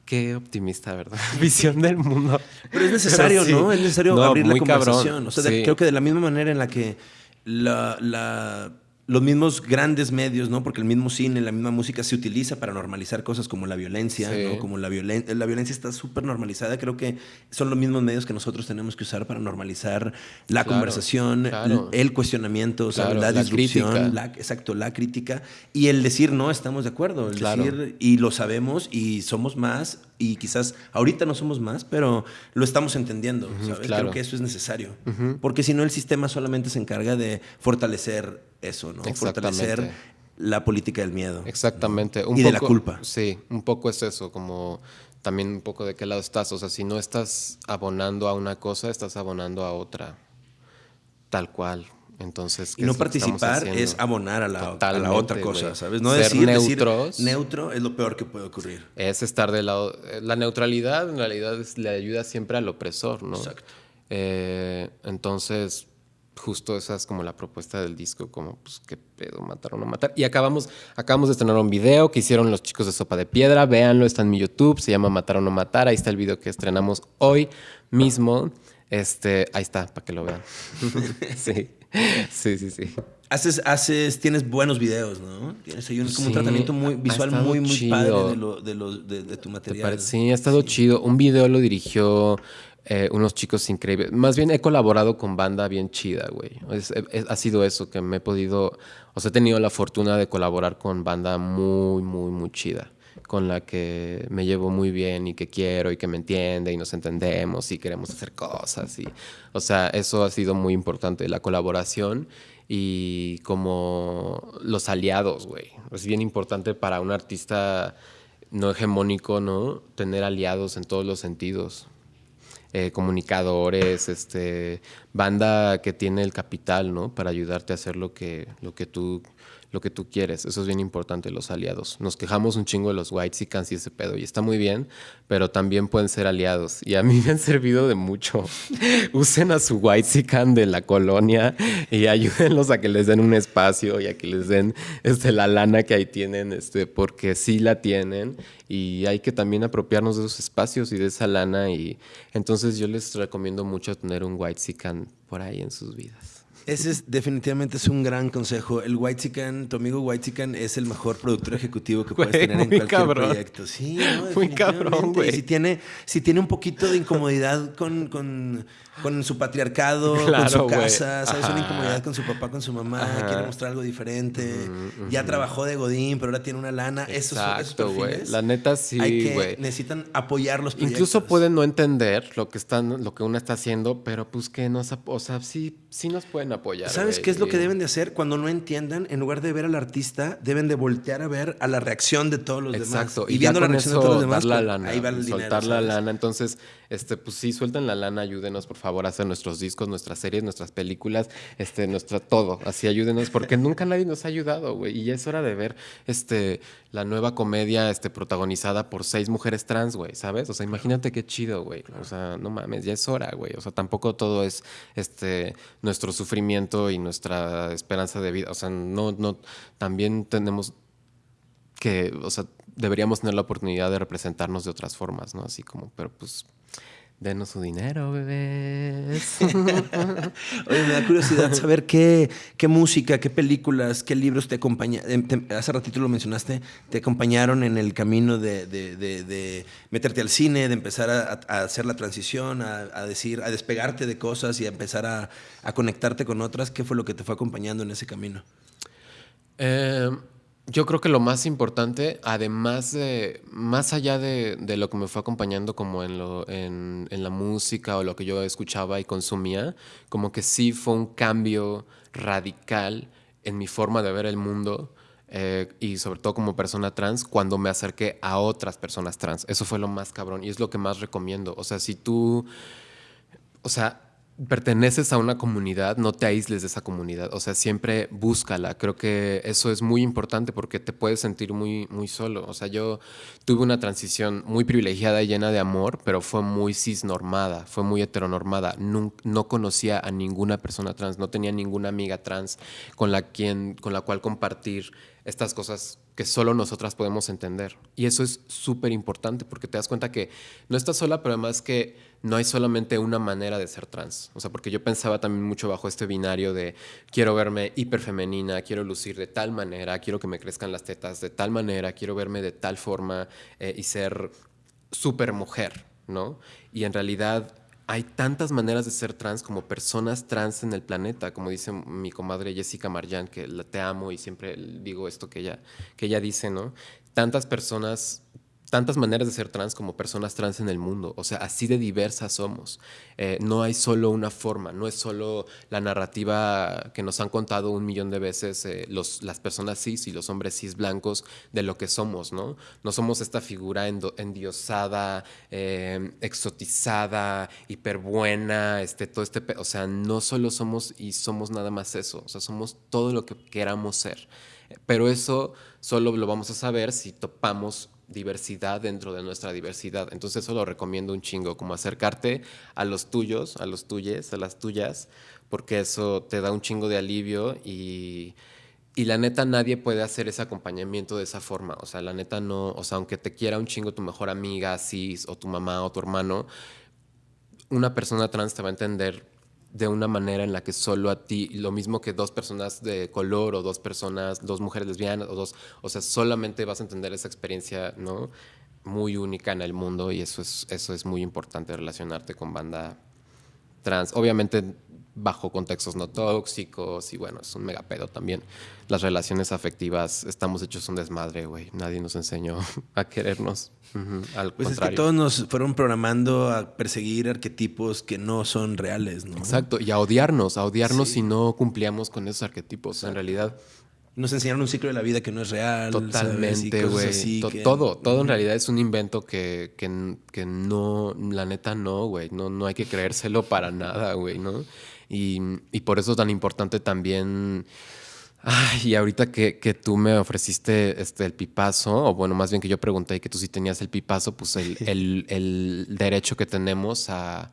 Qué optimista, ¿verdad? [LAUGHS] Visión del mundo. Pero es necesario, ¿no? Es necesario abrir la conversación. O sea, creo que de la misma manera en la que la los mismos grandes medios, ¿no? Porque el mismo cine, la misma música se utiliza para normalizar cosas como la violencia, ¿no? Como la violencia, la violencia está súper normalizada. Creo que son los mismos medios que nosotros tenemos que usar para normalizar la conversación, El, cuestionamiento, la, disrupción, la, exacto, la crítica y el decir no estamos de acuerdo, el decir y lo sabemos y somos más y quizás ahorita no somos más, pero lo estamos entendiendo, ¿sabes? Creo que eso es necesario, porque si no el sistema solamente se encarga de fortalecer eso, ¿no? Fortalecer la política del miedo. Exactamente. y de la culpa. Sí, un poco es eso, como también un poco de qué lado estás. O sea, si no estás abonando a una cosa, estás abonando a otra. Tal cual. Entonces, y no participar es abonar a la, a la otra cosa, ¿sabes? No decir, neutros. neutro es lo peor que puede ocurrir. Es estar del lado. La neutralidad en realidad le ayuda siempre al opresor, ¿no? Exacto. Eh, entonces, justo esa es como la propuesta del disco, como pues qué pedo, matar o no matar. Y acabamos, acabamos de estrenar un video que hicieron los chicos de Sopa de Piedra, véanlo, está en mi YouTube, se llama Matar o no matar, ahí está el video que estrenamos hoy mismo. Este, ahí está, para que lo vean. [LAUGHS] sí, sí, sí, sí. Haces, haces, tienes buenos videos, ¿no? Tienes ahí un, como un tratamiento muy visual muy, muy padre de, lo, de, de, tu material. Sí, ha estado chido. Un video lo dirigió eh, unos chicos increíbles. Más bien he colaborado con banda bien chida, güey. ha sido eso, que me he podido, o sea, he tenido la fortuna de colaborar con banda muy, muy, muy chida, con la que me llevo muy bien y que quiero y que me entiende y nos entendemos y queremos hacer cosas. Y, o sea, eso ha sido muy importante, la colaboración y como los aliados, güey. Es bien importante para un artista no hegemónico, ¿no? Tener aliados en todos los sentidos. Eh, comunicadores, este, banda que tiene el capital, ¿no? Para ayudarte a hacer lo que, lo que tú lo que tú quieres. Eso es bien importante, los aliados. Nos quejamos un chingo de los whites y y ese pedo, y está muy bien, pero también pueden ser aliados. Y a mí me han servido de mucho. [LAUGHS] Usen a su white de la colonia y ayúdenlos a que les den un espacio y a que les den este, la lana que ahí tienen, este, porque sí la tienen y hay que también apropiarnos de esos espacios y de esa lana. Y entonces yo les recomiendo mucho tener un white por ahí en sus vidas. Ese es definitivamente es un gran consejo. El White Chicken, tu amigo White Chicken es el mejor productor ejecutivo que puedes tener en cualquier proyecto. Sí, ¿no? muy cabrón, güey. Si tiene, si tiene un poquito de incomodidad con, con, con su patriarcado, con su casa, ¿sabes? Una incomodidad con su papá, con su mamá, quiere mostrar algo diferente. Ya trabajó de Godín, pero ahora tiene una lana. Exacto, güey. La neta sí, güey. Necesitan apoyar los proyectos. Incluso pueden no entender lo que están, lo que uno está haciendo, pero pues que nos, o sea, sí, sí nos pueden apoyar. ¿Sabes qué es lo que deben de hacer cuando no entiendan? En lugar de ver al artista, deben de voltear a ver a la reacción de todos los demás. Exacto. Y, viendo la reacción de todos los demás, la lana, ahí va el soltar la lana. Entonces, este, pues sí, suelten la lana, ayúdenos por favor a hacer nuestros discos, nuestras series, nuestras películas, este, nuestra todo. Así ayúdenos, porque [LAUGHS] nunca nadie nos ha ayudado, güey. Y ya es hora de ver este, la nueva comedia este, protagonizada por seis mujeres trans, güey, ¿sabes? O sea, imagínate qué chido, güey. O sea, no mames, ya es hora, güey. O sea, tampoco todo es este, nuestro sufrimiento y nuestra esperanza de vida. O sea, no, no, también tenemos que, o sea, deberíamos tener la oportunidad de representarnos de otras formas, ¿no? Así como, pero pues Denos su dinero, bebés. [LAUGHS] Oye, me da curiosidad saber qué, qué música, qué películas, qué libros te acompañaron. Hace ratito lo mencionaste, te acompañaron en el camino de, de, de, meterte al cine, de empezar a, a hacer la transición, a, a, decir, a despegarte de cosas y a empezar a, conectarte con otras. ¿Qué fue lo que te fue acompañando en ese camino? Eh yo creo que lo más importante, además de, más allá de, lo que me fue acompañando como en, lo, en, la música o lo que yo escuchaba y consumía, como que sí fue un cambio radical en mi forma de ver el mundo eh, y sobre todo como persona trans cuando me acerqué a otras personas trans. Eso fue lo más cabrón y es lo que más recomiendo. O sea, si tú, o sea, perteneces a una comunidad, no te aísles de esa comunidad. O sea, siempre búscala. Creo que eso es muy importante porque te puedes sentir muy, muy solo. O sea, yo tuve una transición muy privilegiada y llena de amor, pero fue muy cisnormada, fue muy heteronormada. No, no conocía a ninguna persona trans, no tenía ninguna amiga trans con la, quien, con la cual compartir estas cosas que solo nosotras podemos entender. Y eso es súper importante porque te das cuenta que no estás sola, pero además que no hay solamente una manera de ser trans. O sea, porque yo pensaba también mucho bajo este binario de quiero verme hiperfemenina, quiero lucir de tal manera, quiero que me crezcan las tetas de tal manera, quiero verme de tal forma eh, y ser súper mujer, ¿no? Y en realidad hay tantas maneras de ser trans como personas trans en el planeta, como dice mi comadre Jessica Marjan, que la te amo y siempre digo esto que ella, que ella dice, ¿no? Tantas personas tantas maneras de ser trans como personas trans en el mundo. O sea, así de diversas somos. Eh, no hay solo una forma, no es solo la narrativa que nos han contado un millón de veces eh, los, las personas cis y los hombres cis blancos de lo que somos, ¿no? No somos esta figura endiosada, eh, exotizada, hiperbuena, este, todo este... O sea, no solo somos y somos nada más eso, o sea, somos todo lo que queramos ser. Pero eso solo lo vamos a saber si topamos diversidad dentro de nuestra diversidad. Entonces eso lo recomiendo un chingo, como acercarte a los tuyos, a los tuyes, a las tuyas, porque eso te da un chingo de alivio y, y la neta nadie puede hacer ese acompañamiento de esa forma. O sea, la neta no, o sea, aunque te quiera un chingo tu mejor amiga, cis, o tu mamá o tu hermano, una persona trans te va a entender de una manera en la que solo a ti, lo mismo que dos personas de color o dos personas, dos mujeres lesbianas o dos, o sea, solamente vas a entender esa experiencia, ¿no? Muy única en el mundo y eso es, eso es muy importante, relacionarte con banda trans. Obviamente bajo contextos no tóxicos y bueno, es un mega pedo también. Las relaciones afectivas, estamos hechos un desmadre, güey. Nadie nos enseñó [LAUGHS] a querernos. Al pues es que todos nos fueron programando a perseguir arquetipos que no son reales, ¿no? Exacto, y a odiarnos, a odiarnos si no cumplíamos con esos arquetipos. En realidad, nos enseñaron un ciclo de la vida que no es real. Totalmente, güey. Todo, todo en realidad es un invento que, que, que no, la neta no, güey. No, no hay que creérselo para nada, güey, ¿no? Y, y por eso es tan importante también... Ay, y ahorita que, que, tú me ofreciste este, el pipazo, o bueno, más bien que yo pregunté que tú sí tenías el pipazo, pues el, el, el derecho que tenemos a,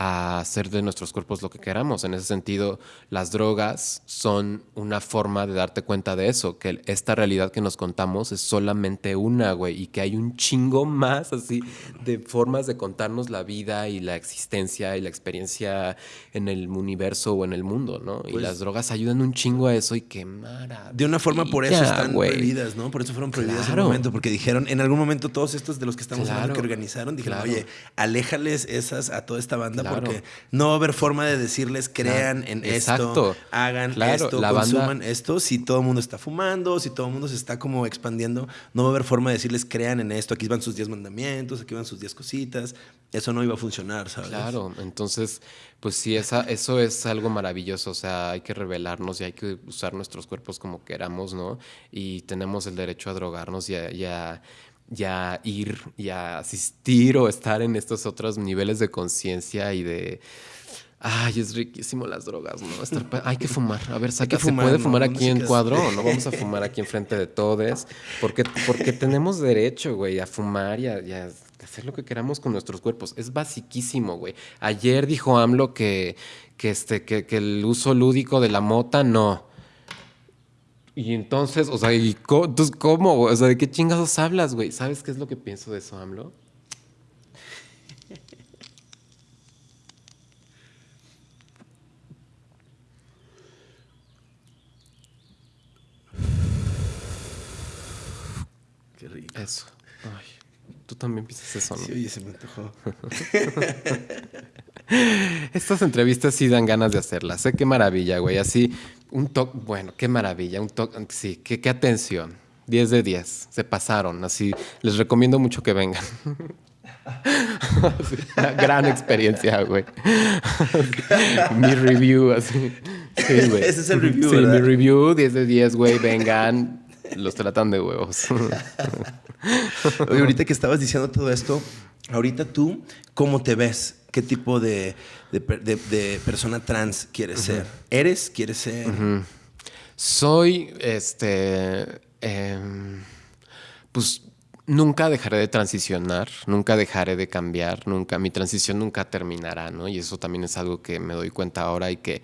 a hacer de nuestros cuerpos lo que queramos. En ese sentido, las drogas son una forma de darte cuenta de eso, que esta realidad que nos contamos es solamente una, güey, y que hay un chingo más así de formas de contarnos la vida y la existencia y la experiencia en el universo o en el mundo, ¿no? y Pues las drogas ayudan un chingo a eso y qué maravilla. De una forma por eso están güey. prohibidas, ¿no? Por eso fueron prohibidas en Claro. un momento, porque dijeron, en algún momento todos estos de los que estamos hablando que Claro. organizaron, dijeron, Claro. oye, aléjales esas a toda esta banda Claro. porque no va a haber forma de decirles crean en Exacto. esto, hagan Claro, esto, la banda- consuman esto. Si todo el mundo está fumando, si todo el mundo se está como expandiendo, no va a haber forma de decirles crean en esto. Aquí van sus 10 mandamientos, aquí van sus 10 cositas. Eso no iba a funcionar, ¿sabes? Claro, entonces, pues sí, esa, eso es algo maravilloso, o sea, hay que revelarnos y hay que usar nuestros cuerpos como queramos, ¿no? Y tenemos el derecho a drogarnos y a, y a- y a ir y a asistir o estar en estos otros niveles de conciencia y de... Ay, es riquísimo las drogas, ¿no? Estar hay que fumar. A ver, saca, ¿se puede fumar ¿Dónde aquí en cuadro o no vamos a fumar aquí enfrente de todos? Porque, porque tenemos derecho, güey, a fumar y a, y a hacer lo que queramos con nuestros cuerpos. Es basiquísimo, güey. Ayer dijo AMLO que, que, este, que, que el uso lúdico de la mota no. Y entonces, o sea, ¿y ¿cómo? O sea, ¿de qué chingados hablas, güey? ¿Sabes qué es lo que pienso de eso, AMLO? Qué rico. Eso. Ay, tú también piensas eso, ¿no? Sí, oye, se me antojó. [LAUGHS] Estas entrevistas sí dan ganas de hacerlas. Sé qué maravilla, güey. Así, un toque, bueno, qué maravilla. Un toque, sí, qué, qué atención. 10 de 10. Se pasaron. Así, les recomiendo mucho que vengan. [LAUGHS] Una gran experiencia, güey. [LAUGHS] mi review, así. Sí, güey. Ese es el review, Sí, ¿verdad? mi review, 10 de 10, güey. Vengan. Los tratan de huevos. [LAUGHS] Oye, ahorita que estabas diciendo todo esto, ahorita tú, ¿cómo te ves? ¿Qué tipo de, de per- de- de persona trans quieres ser? ¿Eres? ¿Quieres ser? Soy, este, em, pues nunca dejaré de transicionar, nunca dejaré de cambiar, nunca, mi transición nunca terminará, ¿no? Y eso también es algo que me doy cuenta ahora y que,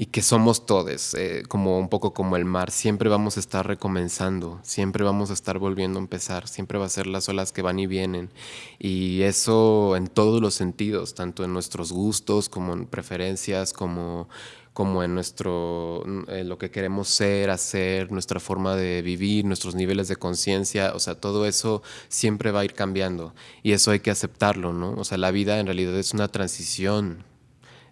y que somos todos, eh, como un poco como el mar, siempre vamos a estar recomenzando, siempre vamos a estar volviendo a empezar, siempre va a ser las olas que van y vienen. Y eso en todos los sentidos, tanto en nuestros gustos como en preferencias, como como en nuestro en lo que queremos ser, hacer, nuestra forma de vivir, nuestros niveles de conciencia, o sea, todo eso siempre va a ir cambiando y eso hay que aceptarlo, ¿no? O sea, la vida en realidad es una transición.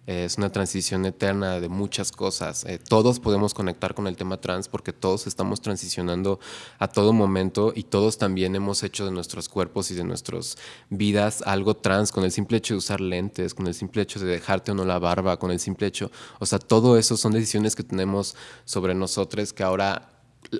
Es una transición eterna de muchas cosas. Eh, todos podemos conectar con el tema trans porque todos estamos transicionando a todo momento y todos también hemos hecho de nuestros cuerpos y de nuestras vidas algo trans con el simple hecho de usar lentes, con el simple hecho de dejarte o no la barba, con el simple hecho, o sea, todo eso son decisiones que tenemos sobre nosotros que ahora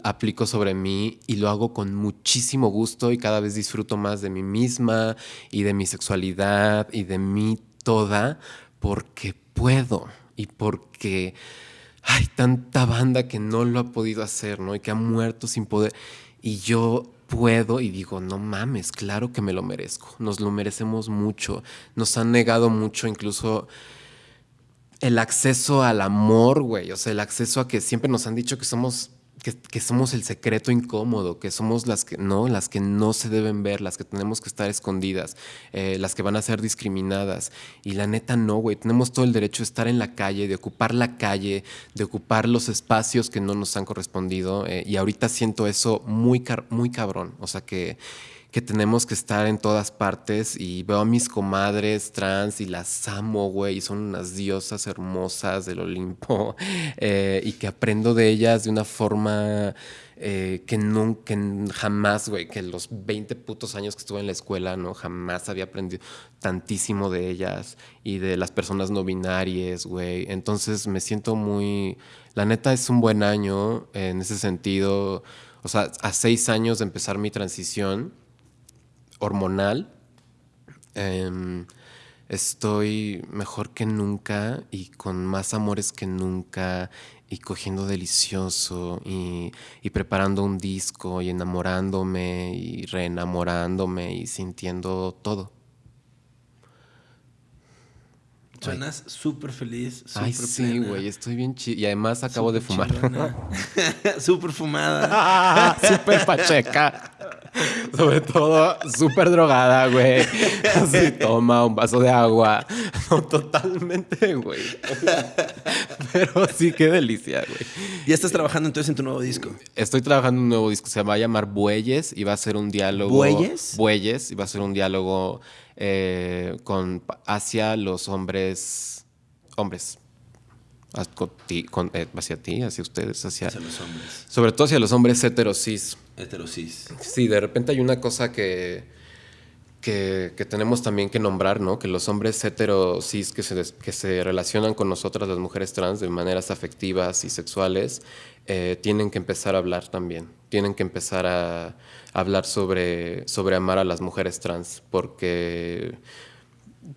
aplico sobre mí y lo hago con muchísimo gusto y cada vez disfruto más de mí misma y de mi sexualidad y de mí toda porque puedo y porque hay tanta banda que no lo ha podido hacer, ¿no? Y que ha muerto sin poder. Y yo puedo y digo, no mames, claro que me lo merezco. Nos lo merecemos mucho. Nos han negado mucho, incluso el acceso al amor, güey. O sea, el acceso a que siempre nos han dicho que somos, que, somos el secreto incómodo, que somos las que no, las que no se deben ver, las que tenemos que estar escondidas, eh, las que van a ser discriminadas. Y la neta, no, güey. Tenemos todo el derecho de estar en la calle, de ocupar la calle, de ocupar los espacios que no nos han correspondido. eh, y ahorita siento eso muy, car- muy cabrón. O sea, que que tenemos que estar en todas partes y veo a mis comadres trans y las amo, güey, y son unas diosas hermosas del Olimpo [LAUGHS] eh, y que aprendo de ellas de una forma eh, que, que jamás, güey, que los 20 putos años que estuve en la escuela, no, jamás había aprendido tantísimo de ellas y de las personas no binarias, güey. Entonces me siento muy, la neta es un buen año en ese sentido. O sea, a seis años de empezar mi transición, hormonal. em, estoy mejor que nunca y con más amores que nunca y cogiendo delicioso y, y preparando un disco y enamorándome y reenamorándome y sintiendo todo. Suenas súper feliz. Ay, sí, güey, estoy bien chido. Y además acabo de fumar. [LAUGHS] súper fumada. [LAUGHS] súper pacheca. Sobre todo, súper drogada, güey. Así, toma un vaso de agua. No, totalmente, güey. Pero sí, qué delicia, güey. ¿Ya estás trabajando entonces en tu nuevo disco? Estoy trabajando en un nuevo disco. Se va a llamar Bueyes y va a ser un diálogo. ¿Bueyes? Bueyes y va a ser un diálogo eh, con, hacia los hombres. Hombres. Eh, hacia ti, hacia ustedes, hacia, hacia los hombres. Sobre todo hacia los hombres heterosis. Heterosis. Sí, de repente hay una cosa que, que, tenemos también que nombrar, ¿no? Que los hombres heterosis que se, que se relacionan con nosotras, las mujeres trans, de maneras afectivas y sexuales, eh, tienen que empezar a hablar también. Tienen que empezar a, hablar sobre, sobre amar a las mujeres trans, porque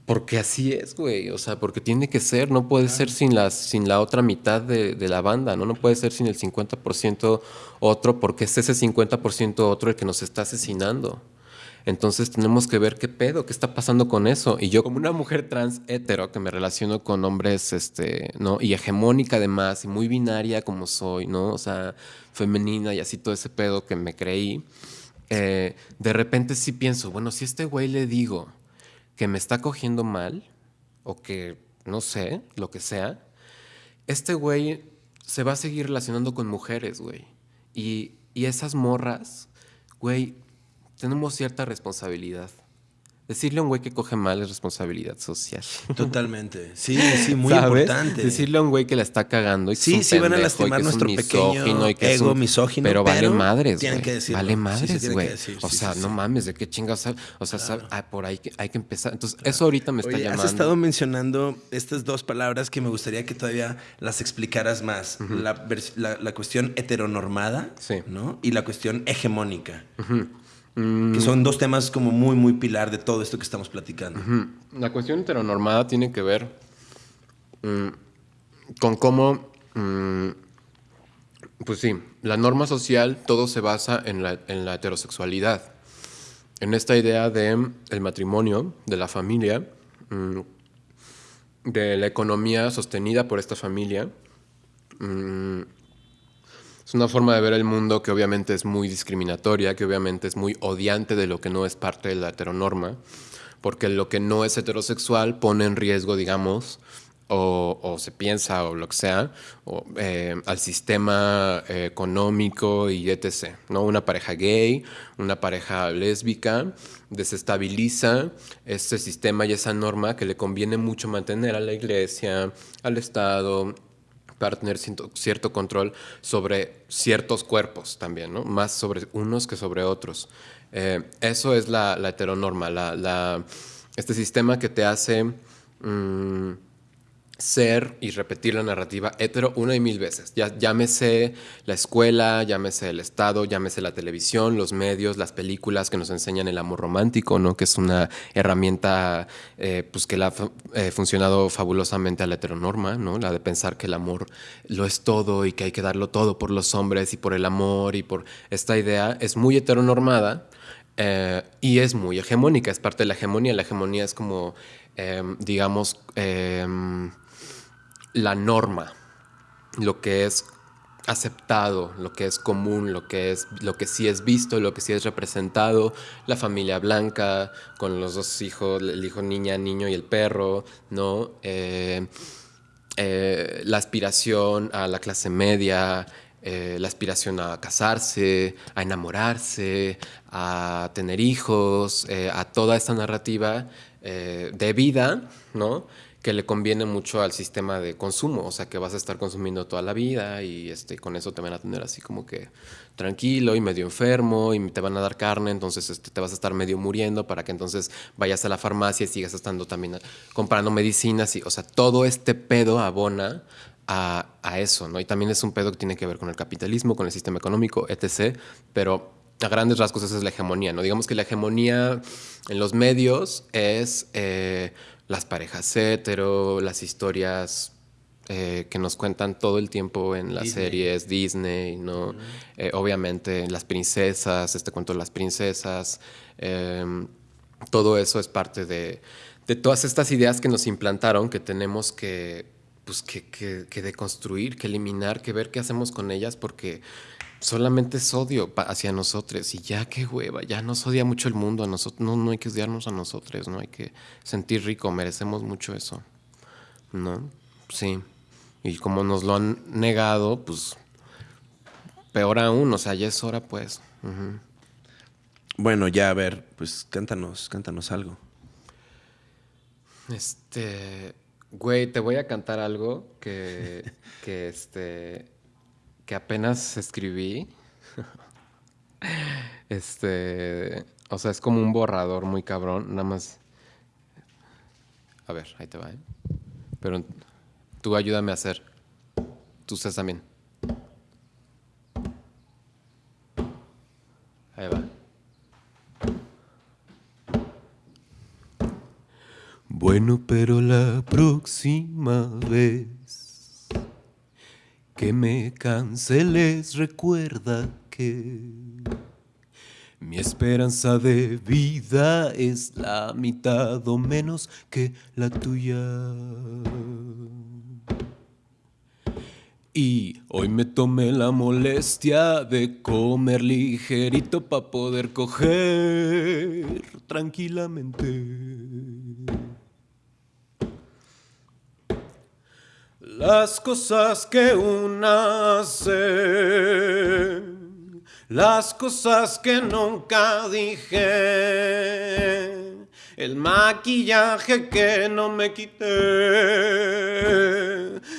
porque así es, güey. O sea, porque tiene que ser, no puede ser sin, las, sin la otra mitad de, de, la banda, ¿no? No puede ser sin el 50% otro, porque es ese 50% otro el que nos está asesinando. Entonces tenemos que ver qué pedo, qué está pasando con eso. Y yo como una mujer trans hetero que me relaciono con hombres, este, ¿no? Y hegemónica además, y muy binaria como soy, ¿no? O sea, femenina y así todo ese pedo que me creí. Eh, de repente sí pienso, bueno, si a este güey le digo que me está cogiendo mal, o que, no sé, lo que sea, este güey se va a seguir relacionando con mujeres, güey. Y, y esas morras, güey, tenemos cierta responsabilidad. Decirle a un güey que coge mal es responsabilidad social. [LAUGHS] Totalmente. Sí, sí, muy importante. Decirle a un güey que la está cagando y Sí, sí van a lastimar nuestro pequeño y que ego misógino, pero vale madres, güey. Vale madres, güey. o sea, no mames, ¿de qué chingas? O sea, ah, por ahí hay que empezar. Entonces, eso ahorita me está llamando. Has estado mencionando estas dos palabras que me gustaría que todavía las explicaras más. la, la, cuestión heteronormada, ¿no? Y la cuestión hegemónica. Que son dos temas como muy, muy pilar de todo esto que estamos platicando. La cuestión heteronormada tiene que ver mm, con cómo, mm, pues sí, la norma social todo se basa en la, en la heterosexualidad. En esta idea de el matrimonio, de la familia, mm, de la economía sostenida por esta familia. Es una forma de ver el mundo que obviamente es muy discriminatoria, que obviamente es muy odiante de lo que no es parte de la heteronorma, porque lo que no es heterosexual pone en riesgo, digamos, o, se piensa o lo que sea, eh, al sistema eh, económico y etc. ¿no? Una pareja gay, una pareja lésbica, desestabiliza ese sistema y esa norma que le conviene mucho mantener a la iglesia, al Estado, para tener cierto control sobre ciertos cuerpos también, ¿no? Más sobre unos que sobre otros. Eh, eso es la, heteronorma, la, este sistema que te hace... Mm, ser y repetir la narrativa hetero una y mil veces. Ya, llámese la escuela, llámese el Estado, llámese la televisión, los medios, las películas que nos enseñan el amor romántico, ¿no? que es una herramienta eh, pues que le ha eh, funcionado fabulosamente a la heteronorma, ¿no? la de pensar que el amor lo es todo y que hay que darlo todo por los hombres y por el amor y por esta idea. Es muy heteronormada. Eh, y es muy hegemónica, es parte de la hegemonía. La hegemonía es como, digamos, la norma, lo que es aceptado, lo que es común, lo que es lo que sí es visto, lo que sí es representado, la familia blanca con los dos hijos, el hijo niña, niño y el perro, ¿no? Eh, eh, la aspiración a la clase media, eh, la aspiración a casarse, a enamorarse, a tener hijos, a toda esta narrativa de vida, ¿no? Que le conviene mucho al sistema de consumo, o sea que vas a estar consumiendo toda la vida y este, con eso te van a tener así como que tranquilo y medio enfermo y te van a dar carne, entonces este, te vas a estar medio muriendo para que entonces vayas a la farmacia y sigas estando también comprando medicinas y, o sea, todo este pedo abona a, a eso, ¿no? Y también es un pedo que tiene que ver con el capitalismo, con el sistema económico, etc., pero a grandes rasgos esa es la hegemonía, ¿no? Digamos que la hegemonía en los medios es... Eh, las parejas hetero, las historias eh, que nos cuentan todo el tiempo en las series Disney, ¿no? Eh, obviamente las princesas, este cuento de las princesas, em, todo eso es parte de, de todas estas ideas que nos implantaron que tenemos que, pues, que, que, que deconstruir, que eliminar, que ver qué hacemos con ellas, porque solamente es odio hacia nosotros y ya qué hueva, ya nos odia mucho el mundo, a nosotros no, no hay que odiarnos a nosotros, no hay que sentir rico, merecemos mucho eso, ¿no? Sí, y como nos lo han negado, pues peor aún, o sea, ya es hora pues. Bueno, ya a ver, pues cántanos, cántanos algo. Este, güey, te voy a cantar algo que, [LAUGHS] que este, que apenas escribí. [LAUGHS] Este, o sea, es como un borrador muy cabrón, nada más. A ver, ahí te va. ¿eh? Pero tú ayúdame a hacer. Tú estás también. Ahí va. Bueno, pero la próxima vez que me canceles, recuerda que mi esperanza de vida es la mitad o menos que la tuya. Y hoy me tomé la molestia de comer ligerito para poder coger tranquilamente. Las cosas que una hace, las cosas que nunca dije el maquillaje que no me quité,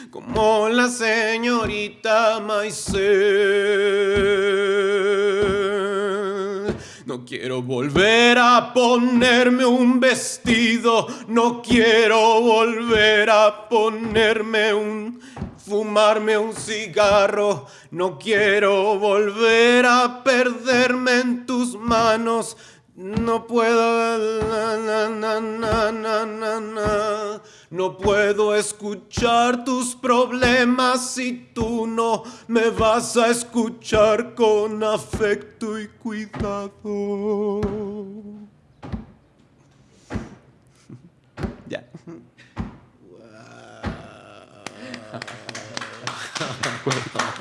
como la señorita Maisel. No quiero volver a ponerme un vestido, no quiero volver a ponerme un fumarme un cigarro, no quiero volver a perderme en tus manos. No puedo, no puedo escuchar tus problemas si tú no me vas a escuchar con afecto y cuidado. [LAUGHS] Ya.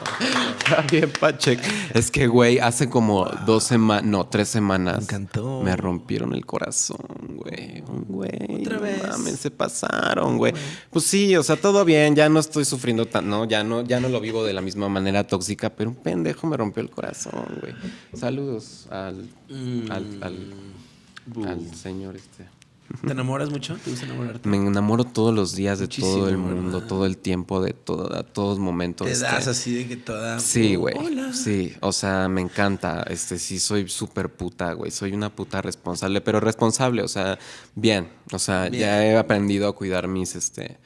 [LAUGHS] bien, Pachek. Es que, güey, hace como dos semanas, no, tres semanas. Me encantó. Me rompieron el corazón, güey. Güey. Otra vez. Mames, se pasaron, güey. Pues sí, o sea, todo bien, ya no estoy sufriendo tan, no, ya no, ya no lo vivo de la misma manera tóxica, pero un pendejo me rompió el corazón, güey. Saludos al, al, al, al señor este. ¿Te enamoras mucho? ¿Te gusta enamorarte? Me enamoro todos los días de todo el mundo, todo el tiempo, de todo, a todos momentos. Te das así de que toda. Sí, güey. Sí, o sea, me encanta. Este, sí, soy súper puta, güey. Soy una puta responsable, pero responsable, o sea, bien. O sea, ya he aprendido a cuidar mis, este,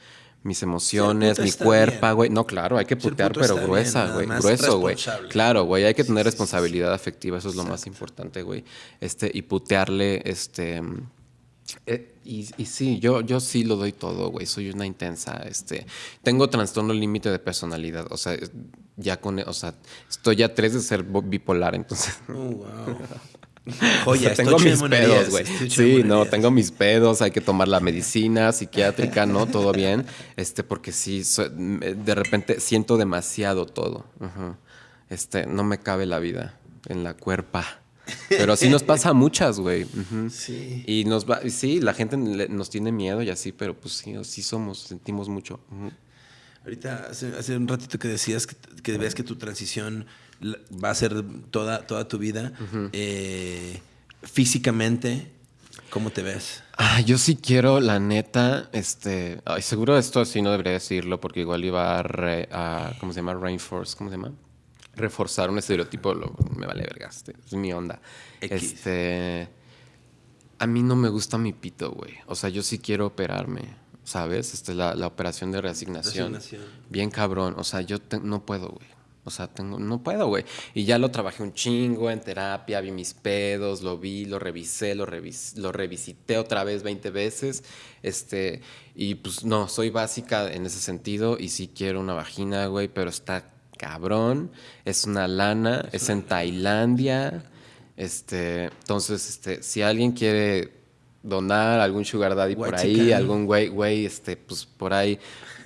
mis emociones, mi cuerpo, güey. No, claro, hay que putear, pero gruesa, güey. Grueso, güey. Claro, güey, hay que tener responsabilidad afectiva, eso es lo más importante, güey. Este, y putearle, este eh, y, sí, yo, yo sí lo doy todo, güey. Soy una intensa. Este, tengo trastorno límite de personalidad. O sea, ya con, o sea, estoy a tres de ser bipolar, entonces. Oh, wow. [LAUGHS] Oye, tengo mis pedos, güey. Sí, no, tengo mis pedos, hay que tomar la medicina psiquiátrica, ¿no? Todo bien. Este, porque sí, de repente siento demasiado todo. Este, no me cabe la vida en la cuerpa. Pero sí nos pasa a muchas, güey. Sí. Y nos va, sí, la gente nos tiene miedo y así, pero pues sí, sí somos, sentimos mucho. Ahorita, hace, un ratito que decías que, que, ves que tu transición va a ser toda, toda tu vida. Eh, físicamente, ¿cómo te ves? Ah, yo sí quiero, la neta, este, ay, seguro esto sí no debería decirlo porque igual iba a, a ¿cómo se llama? Rainforce, ¿cómo se llama? Reforzar un estereotipo, me vale verga, este, es mi onda. Este, a mí no me gusta mi pito, güey. O sea, yo sí quiero operarme, ¿sabes? Este, la, la operación de reasignación. Bien cabrón. O sea, yo no puedo, güey. O sea, tengo, no puedo, güey. Y ya lo trabajé un chingo en terapia, vi mis pedos, lo vi, lo revisé, lo, revis, lo revisité otra vez 20 veces. Este, y pues no, soy básica en ese sentido y sí quiero una vagina, güey, pero está cabrón, es una lana, es, en Tailandia. Este, entonces, este, si alguien quiere donar, algún sugar daddy por ahí, algún güey, güey, este, pues por ahí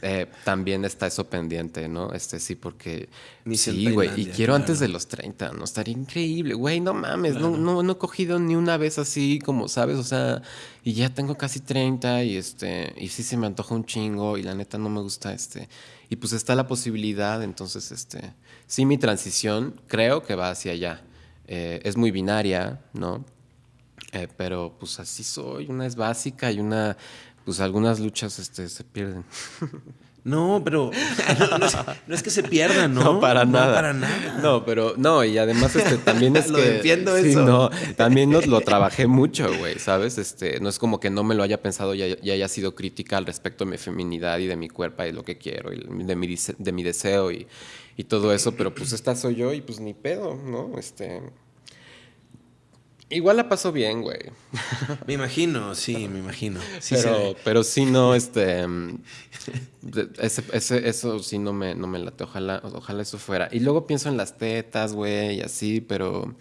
eh, también está eso pendiente, ¿no? Este sí, porque sí, güey, y quiero antes de los 30, ¿no? Estaría increíble, güey, no mames, no, no, no he cogido ni una vez así, como, ¿sabes? O sea, y ya tengo casi 30 y este, y sí se me antoja un chingo y la neta no me gusta este. Y pues está la posibilidad, entonces, este, sí, mi transición creo que va hacia allá. Eh, es muy binaria, ¿no? Eh, pero pues así soy, una es básica y una, pues algunas luchas este, se pierden. [LAUGHS] No, pero no, es, que se pierdan, ¿no? [LAUGHS] No, para no, nada. para nada. No, pero no, y además este, también es [LAUGHS] lo que... entiendo eso. No, también lo trabajé mucho, güey, ¿sabes? Este, no es como que no me lo haya pensado y, haya sido crítica al respecto de mi feminidad y de mi cuerpo y lo que quiero y de mi, de mi deseo y, y todo eso, pero pues esta soy yo y pues ni pedo, ¿no? Este... Igual la paso bien, güey. [LAUGHS] Me imagino, sí, me imagino. pero, pero sí no, [LAUGHS] este. Ese, eso sí no me, no me late. Ojalá, ojalá eso fuera. Y luego pienso en las tetas, güey, y así, pero.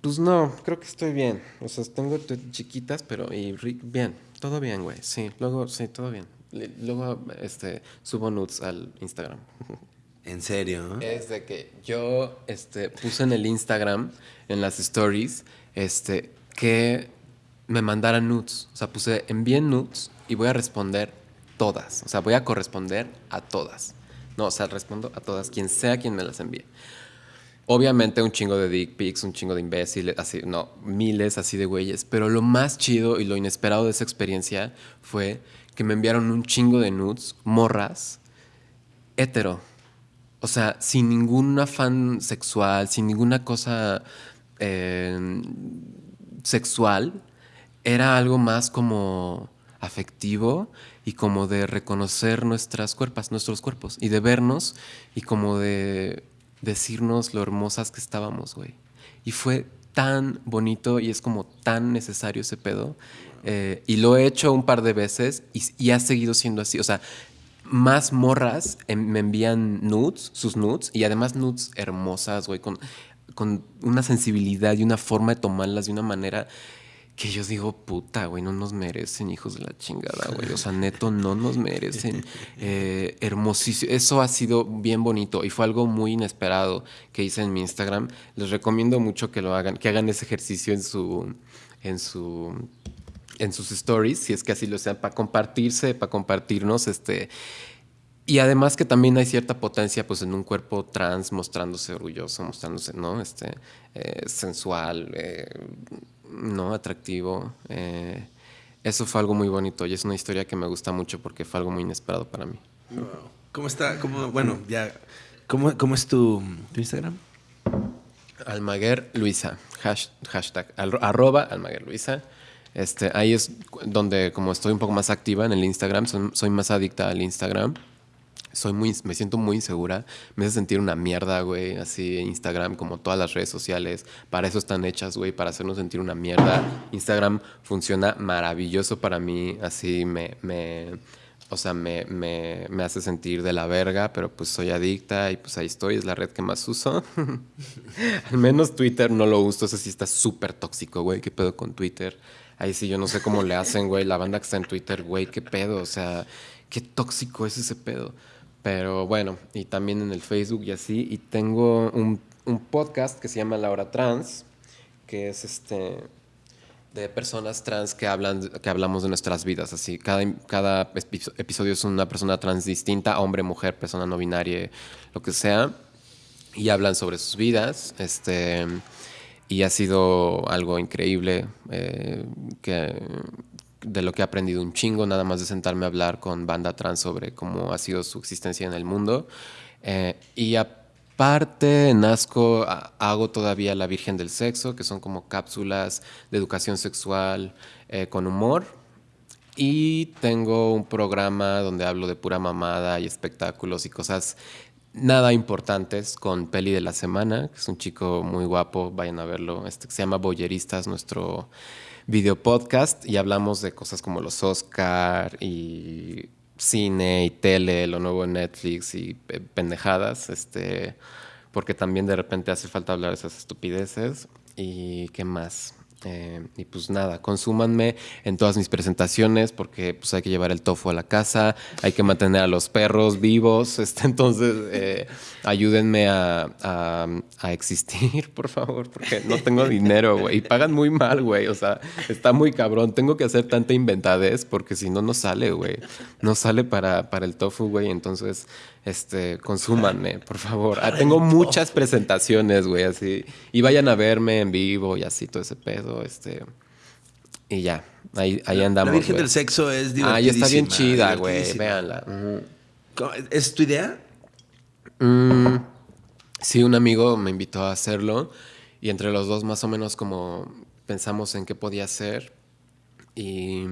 Pues no, creo que estoy bien. O sea, tengo chiquitas, pero y bien, todo bien, güey. Sí, luego, sí, todo bien. Luego, este, subo nudes al Instagram. [LAUGHS] ¿En serio? Es de que yo este, puse en el Instagram, en las stories, este, que me mandaran nudes. O sea, puse envíen nudes y voy a responder todas. O sea, voy a corresponder a todas. No, o sea, respondo a todas, quien sea quien me las envíe. Obviamente un chingo de dick pics, un chingo de imbéciles, así, no, miles así de güeyes. Pero lo más chido y lo inesperado de esa experiencia fue que me enviaron un chingo de nudes, morras, hetero o sea, sin ningún afán sexual, sin ninguna cosa eh, sexual, era algo más como afectivo y como de reconocer nuestras cuerpos, nuestros cuerpos y de vernos y como de decirnos lo hermosas que estábamos, güey. Y fue tan bonito y es como tan necesario ese pedo. Eh, y lo he hecho un par de veces y, ha seguido siendo así. O sea, más morras me envían nudes, sus nudes, y además nudes hermosas, güey, con, con una sensibilidad y una forma de tomarlas de una manera que yo digo, puta, güey, no nos merecen, hijos de la chingada, güey. O sea, neto, no nos merecen. [LAUGHS] Eh, hermosísimo. Eso ha sido bien bonito y fue algo muy inesperado que hice en mi Instagram. Les recomiendo mucho que lo hagan, que hagan ese ejercicio en su, en su en sus stories, si es que así lo sean, para compartirse, para compartirnos, este... Y además que también hay cierta potencia pues en un cuerpo trans mostrándose orgulloso, mostrándose, ¿no? Este, eh, sensual, eh, ¿no? Atractivo. Eh, eso fue algo muy bonito y es una historia que me gusta mucho porque fue algo muy inesperado para mí. ¿Cómo está? ¿Cómo, bueno, ya... ¿Cómo, cómo es tu, tu Instagram? Almaguer Luisa, hashtag, arroba Almaguer Luisa. Este, ahí es donde como estoy un poco más activa en el Instagram, soy, más adicta al Instagram. Soy muy, me siento muy insegura, me hace sentir una mierda, güey, así Instagram como todas las redes sociales, para eso están hechas, güey, para hacernos sentir una mierda. Instagram funciona maravilloso para mí, así me, me o sea, me, me, me, hace sentir de la verga, pero pues soy adicta y pues ahí estoy, es la red que más uso. [LAUGHS] Al menos Twitter no lo uso, ese sí está súper tóxico, güey, ¿qué pedo con Twitter? Ahí sí, yo no sé cómo le hacen, güey. La banda que está en Twitter, güey, qué pedo. O sea, qué tóxico es ese pedo. Pero bueno, y también en el Facebook y así. Y tengo un, podcast que se llama La Hora Trans, que es este de personas trans que hablan que hablamos de nuestras vidas así cada, cada episodio es una persona trans distinta hombre mujer persona no binaria lo que sea y hablan sobre sus vidas este y ha sido algo increíble eh, que, de lo que he aprendido un chingo, nada más de sentarme a hablar con banda trans sobre cómo ha sido su existencia en el mundo. Eh, y aparte, en Asco hago todavía La Virgen del Sexo, que son como cápsulas de educación sexual eh, con humor. Y tengo un programa donde hablo de pura mamada y espectáculos y cosas nada importantes con Peli de la Semana, que es un chico muy guapo, vayan a verlo. Este se llama Boyeristas, nuestro video podcast, y hablamos de cosas como los Oscar y cine y tele, lo nuevo en Netflix y pendejadas, este, porque también de repente hace falta hablar de esas estupideces. ¿Y qué más? Eh, y pues nada, consúmanme en todas mis presentaciones porque pues hay que llevar el tofu a la casa, hay que mantener a los perros vivos, [LAUGHS] este, entonces eh, ayúdenme a, a, existir, [LAUGHS] por favor, porque no tengo dinero, güey, y pagan muy mal, güey, o sea, está muy cabrón, tengo que hacer tanta inventadez porque si no, no sale, güey, no sale para, para el tofu, güey, entonces este, consúmanme, por favor. Ah, tengo muchas presentaciones, güey, así. Y vayan a verme en vivo y así, todo ese pedo, este. Y ya, ahí, ahí andamos. La Virgen del Sexo es divertidísima. Ah, ya está bien chida, güey, véanla. ¿Es tu idea? Mm, sí, un amigo me invitó a hacerlo y entre los dos más o menos como pensamos en qué podía ser y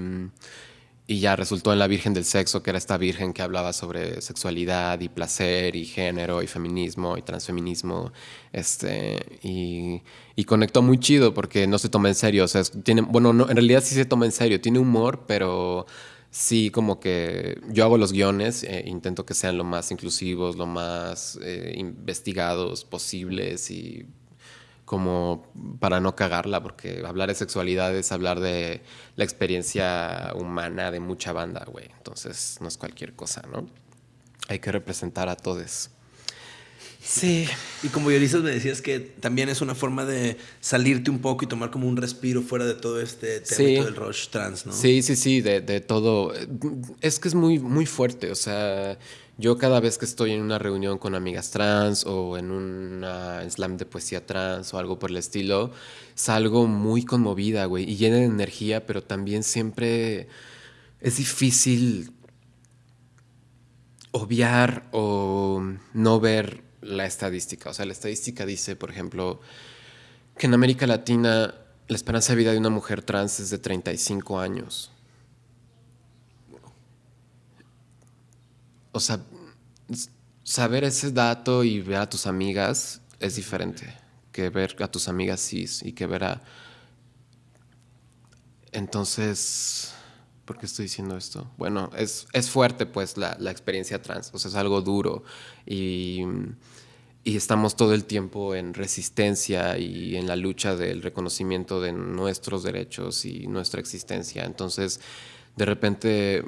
y ya resultó en la Virgen del Sexo, que era esta virgen que hablaba sobre sexualidad y placer y género y feminismo y transfeminismo. Este, y, y conectó muy chido porque no se toma en serio. O sea, tiene, bueno, no, en realidad sí se toma en serio. Tiene humor, pero sí como que yo hago los guiones, eh, intento que sean lo más inclusivos, lo más eh, investigados posibles y como para no cagarla, porque hablar de sexualidad es hablar de la experiencia humana de mucha banda, güey. Entonces no es cualquier cosa, ¿no? Hay que representar a todos. Sí. Y como guionistas me decías que también es una forma de salirte un poco y tomar como un respiro fuera de todo este tema del rush trans, ¿no? Sí, sí, sí, de, de, todo. Es que es muy, muy fuerte, o sea, yo cada vez que estoy en una reunión con amigas trans o en un slam de poesía trans o algo por el estilo, salgo muy conmovida, güey, y llena de energía, pero también siempre es difícil obviar o no ver la estadística. O sea, la estadística dice, por ejemplo, que en América Latina la esperanza de vida de una mujer trans es de 35 años. o sea, saber ese dato y ver a tus amigas es diferente que ver a tus amigas cis y que ver a... Entonces, ¿por qué estoy diciendo esto? Bueno, es, es fuerte pues la, la, experiencia trans, o sea, es algo duro y, y estamos todo el tiempo en resistencia y en la lucha del reconocimiento de nuestros derechos y nuestra existencia. Entonces, de repente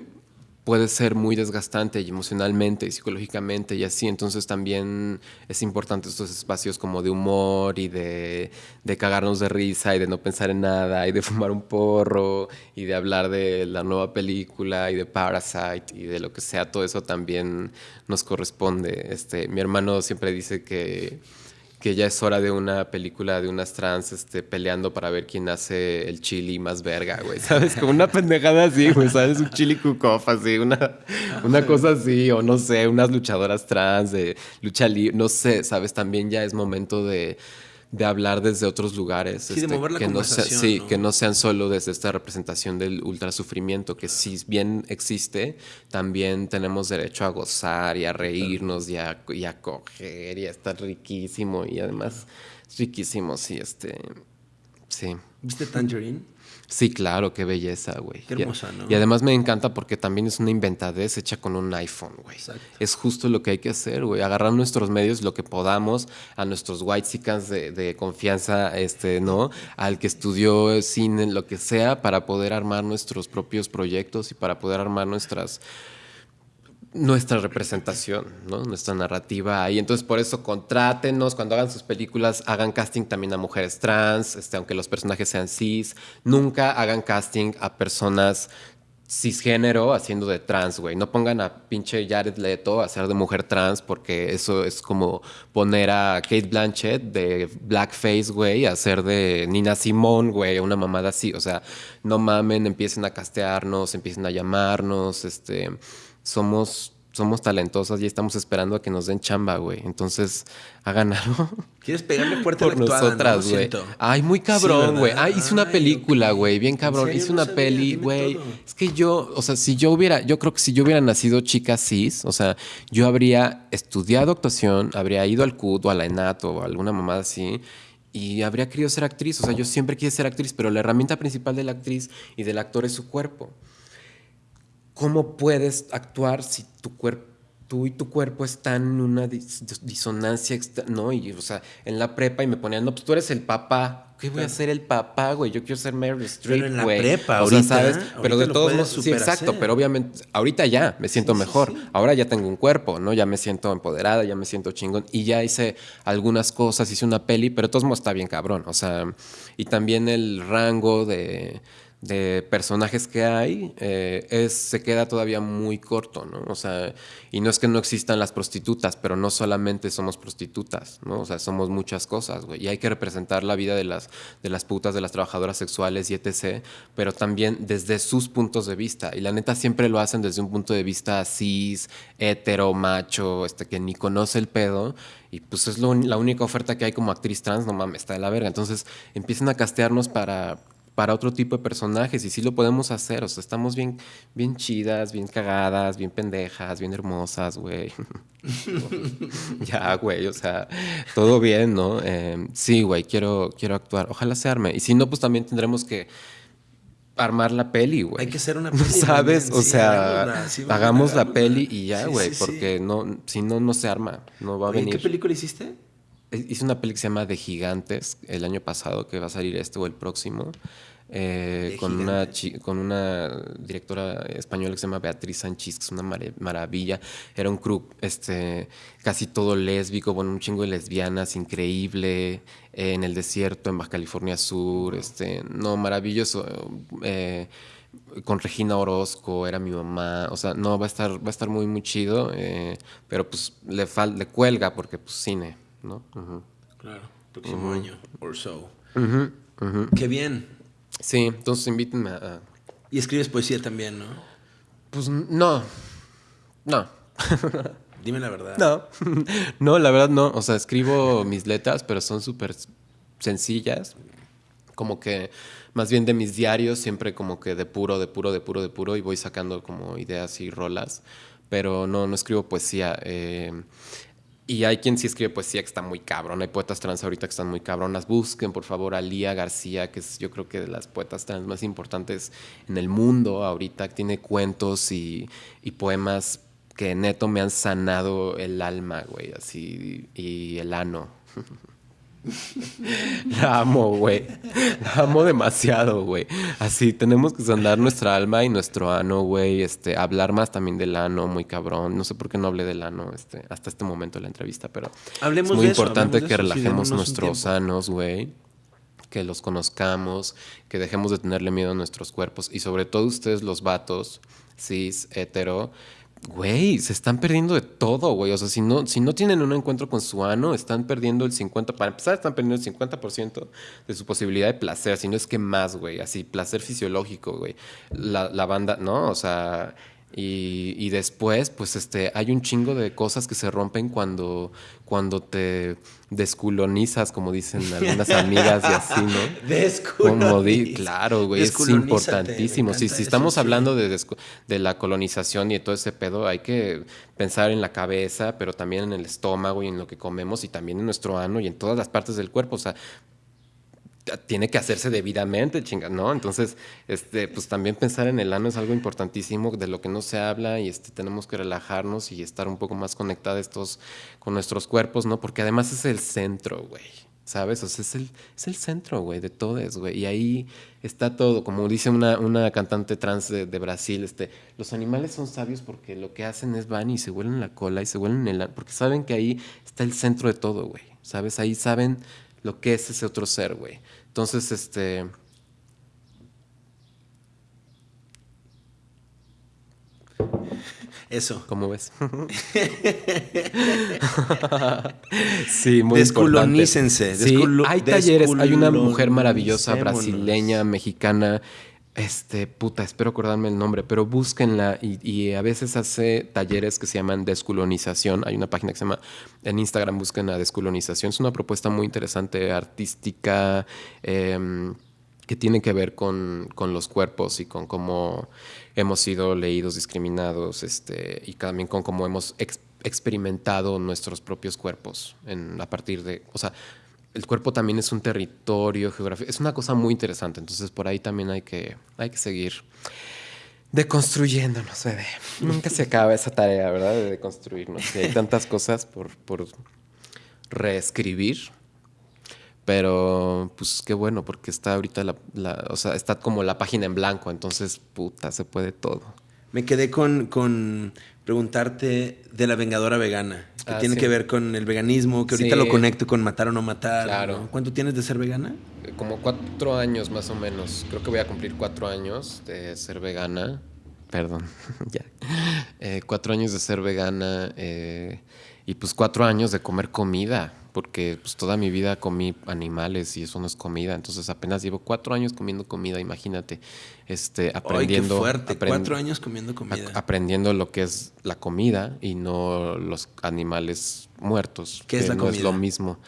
puede ser muy desgastante emocionalmente y psicológicamente y así. Entonces también es importante estos espacios como de humor y de, de, cagarnos de risa y de no pensar en nada y de [LAUGHS] fumar un porro y de hablar de la nueva película y de Parasite y de lo que sea. Todo eso también nos corresponde. Este, mi hermano siempre dice que que ya es hora de una película de unas trans este, peleando para ver quién hace el chili más verga, güey, [LAUGHS] ¿sabes? Como una pendejada así, güey, ¿sabes? Un chili cook así, una, una cosa así, o no sé, unas luchadoras trans de lucha libre, no sé, ¿sabes? También ya es momento de de hablar desde otros lugares. Sí, de este, mover la que no sí, que no sean solo desde esta representación del ultrasufrimiento, que si bien existe, también tenemos derecho a gozar y a reírnos y a, y a coger y a estar riquísimo y además riquísimo, sí, este, sí. ¿Viste Tangerine? Sí, claro, qué belleza, güey. Qué hermosa, ¿no? Y además me encanta porque también es una inventadez hecha con un iPhone, güey. Es justo lo que hay que hacer, güey. Agarrar nuestros medios, lo que podamos, a nuestros white de, de confianza, este, ¿no? Al que estudió cine, lo que sea, para poder armar nuestros propios proyectos y para poder armar nuestras nuestra representación, ¿no? nuestra narrativa ahí. Entonces, por eso contrátenos, cuando hagan sus películas, hagan casting también a mujeres trans, este, aunque los personajes sean cis. Nunca hagan casting a personas cisgénero haciendo de trans, güey. No pongan a pinche Jared Leto a hacer de mujer trans porque eso es como poner a Kate Blanchett de blackface, güey, a hacer de Nina Simone, güey, una mamada así. O sea, no mamen, empiecen a castearnos, empiecen a llamarnos, este somos, somos talentosas y estamos esperando a que nos den chamba, güey. Entonces, hagan algo. ¿Quieres pegarle fuerte por a la nosotras, güey? Ay, muy cabrón, güey. Ay, hice una película, güey, bien cabrón. Hice una peli, güey. Es que yo, o sea, si yo hubiera, yo creo que si yo hubiera nacido chica cis, o sea, yo habría estudiado actuación, habría ido al CUT o a la ENAT o alguna mamada así y habría querido ser actriz. O sea, yo siempre quise ser actriz, pero la herramienta principal de la actriz y del actor es su cuerpo. ¿Cómo puedes actuar si tu cuerpo tú y tu cuerpo están en una disonancia, ¿no? Y, o sea, en la prepa y me ponían, no, pues tú eres el papá. ¿Qué voy a ser el papá, güey? Yo quiero ser Meryl Streep, Pero en la güey. prepa, o sea, ¿sabes? Pero de todos modos, sí, exacto. Pero obviamente, ahorita ya me siento Sí, sí, mejor. sí. Ahora ya tengo un cuerpo, ¿no? Ya me siento empoderada, ya me siento chingón. Y ya hice algunas cosas, hice una peli, pero de todos modos está bien cabrón. O sea, y también el rango de, de personajes que hay eh, es, se queda todavía muy corto, ¿no? O sea, y no es que no existan las prostitutas, pero no solamente somos prostitutas, ¿no? O sea, somos muchas cosas, güey. Y hay que representar la vida de las, de las putas, de las trabajadoras sexuales y etc., pero también desde sus puntos de vista. Y la neta siempre lo hacen desde un punto de vista cis, hetero, macho, este, que ni conoce el pedo. Y pues es lo- la única oferta que hay como actriz trans, no mames, está de la verga. Entonces empiezan a castearnos para, para otro tipo de personajes y sí lo podemos hacer. O sea, estamos bien, bien chidas, bien cagadas, bien pendejas, bien hermosas, güey. [LAUGHS] ya, güey, o sea, todo bien, ¿no? Eh, sí, güey, quiero, quiero actuar. Ojalá se arme. Y si no, pues también tendremos que armar la peli, güey. Hay que hacer una [LAUGHS] peli. ¿Sabes? O sí, sea, hagámosla, sí, vamos a hagamos la peli y ya, güey, sí. porque no, si no, no se arma, no va a Oye, venir. ¿Qué película hiciste? Hice una peli que se llama De Gigantes el año pasado, que va a salir este o el próximo, eh, con, una Gigantes. con una directora española que se llama Beatriz Sánchez, que es una maravilla. Era un crew este, casi todo lésbico, bueno, un chingo de lesbianas, increíble, eh, en el desierto, en Baja California Sur, este, no, maravilloso. eh, con Regina Orozco, era mi mamá, o sea, no, va a estar, va a estar muy, muy chido, eh, pero pues le, fal le cuelga porque pues cine, ¿no? Claro, próximo año, or so. Qué bien. Sí, entonces invítenme a... a- Y escribes poesía también, ¿no? Pues no, no, [LAUGHS] Dime la verdad. no, [LAUGHS] no, la verdad no, o sea, escribo mis letras, pero son súper sencillas, como que más bien de mis diarios, siempre como que de puro, de puro, de puro, de puro, y voy sacando como ideas y rolas, pero no, no escribo poesía. eh, y hay quien sí escribe poesía que está muy cabrón. Hay poetas trans ahorita que están muy cabronas. Busquen, por favor, a Lía García, que es yo creo que de las poetas trans más importantes en el mundo ahorita. Tiene cuentos y, y poemas que neto me han sanado el alma, güey, así, y el ano. [LAUGHS] [LAUGHS] La amo, güey. La amo demasiado, güey. Así, tenemos que sanar nuestra alma y nuestro ano, güey. Este, hablar más también del ano, muy cabrón. No sé por qué no hablé del ano este, hasta este momento de la entrevista, pero Hablemos es muy de eso, importante de que eso, relajemos nuestros anos, güey. Que los conozcamos, que dejemos de tenerle miedo a nuestros cuerpos. Y sobre todo ustedes, los vatos, cis, hetero, güey, se están perdiendo de todo, güey. O sea, si no, si no tienen un encuentro con su ano, están perdiendo el 50%, para empezar, están perdiendo el 50% de su posibilidad de placer, si no es que más, güey. Así, placer fisiológico, güey. La, la banda, ¿no? O sea, y, y después, pues, este, hay un chingo de cosas que se rompen cuando, cuando te desculonizas, como dicen algunas amigas y así, ¿no? [LAUGHS] Di, claro, güey, es importantísimo. Si, si estamos hablando de, de la colonización y de todo ese pedo, hay que pensar en la cabeza, pero también en el estómago y en lo que comemos y también en nuestro ano y en todas las partes del cuerpo. O sea, tiene que hacerse debidamente, chinga, ¿no? Entonces, este, pues también pensar en el ano es algo importantísimo de lo que no se habla y este, tenemos que relajarnos y estar un poco más conectados con nuestros cuerpos, ¿no? Porque además es el centro, güey. ¿Sabes? O sea, es el, es el centro, güey, de todo eso, güey. Y ahí está todo. Como dice una, una cantante trans de, de Brasil, este, los animales son sabios porque lo que hacen es van y se huelen la cola y se huelen el... ano, Porque saben que ahí está el centro de todo, güey. ¿Sabes? Ahí saben lo que es ese otro ser, güey. Entonces, este... Eso. ¿Cómo ves? [LAUGHS] sí, muy Descolonícense, importante. Sí, hay talleres. Hay una mujer maravillosa, brasileña, mexicana. Este, puta, espero acordarme el nombre, pero búsquenla y, y a veces hace talleres que se llaman descolonización. Hay una página que se llama, en Instagram busquen a descolonización. Es una propuesta muy interesante, artística, em, que tiene que ver con, con los cuerpos y con cómo hemos sido leídos, discriminados, este, y también con cómo hemos ex- experimentado nuestros propios cuerpos a partir de, o sea, el cuerpo también es un territorio geográfico, es una cosa muy interesante, entonces por ahí también hay que, hay que seguir. Deconstruyéndonos, bebé. Nunca se acaba esa tarea, ¿verdad? De deconstruirnos. Y hay tantas cosas por, por reescribir. Pero, pues qué bueno, porque está ahorita la, la- O sea, está como la página en blanco, entonces, puta, se puede todo. Me quedé con, con preguntarte de la vengadora vegana, que Ah, tiene sí. que ver con el veganismo, que ahorita Sí. lo conecto con matar o no matar. Claro. ¿no? ¿Cuánto tienes de ser vegana? Como cuatro años más o menos. Creo que voy a cumplir cuatro años de ser vegana. Perdón, [LAUGHS] ya. Eh, cuatro años de ser vegana eh, y pues cuatro años de comer comida, porque pues toda mi vida comí animales y eso no es comida. Entonces apenas llevo cuatro años comiendo comida, imagínate. Este, aprendiendo. Ay, qué fuerte. aprend- Cuatro años comiendo comida. aprendiendo lo que es la comida y no los animales muertos. ¿Qué es que la no es lo mismo.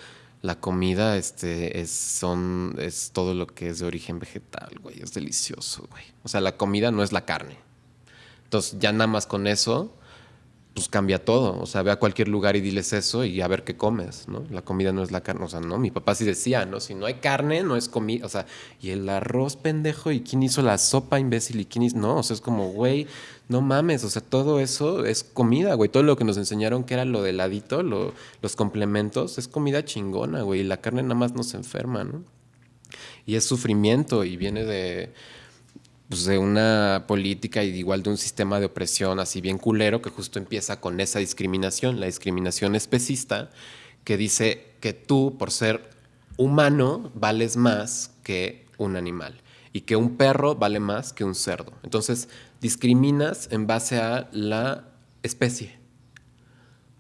La comida este, es, son, es todo lo que es de origen vegetal, güey. Es delicioso, güey. O sea, la comida no es la carne. Entonces, ya nada más con eso, pues cambia todo. O sea, ve a cualquier lugar y diles eso y a ver qué comes, ¿no? La comida no es la carne. O sea, no, mi papá sí decía, ¿no? Si no hay carne, no es comida. O sea, y el arroz, pendejo, y quién hizo la sopa, imbécil, y quién hizo. No, o sea, es como, güey, no mames. O sea, todo eso es comida, güey. Todo lo que nos enseñaron que era lo del ladito, lo- los complementos, es comida chingona, güey. Y la carne nada más nos enferma, ¿no? Y es sufrimiento y viene de pues, de una política y igual de un sistema de opresión así bien culero que justo empieza con esa discriminación, la discriminación especista, que dice que tú, por ser humano, vales más que un animal y que un perro vale más que un cerdo. Entonces, discriminas en base a la especie.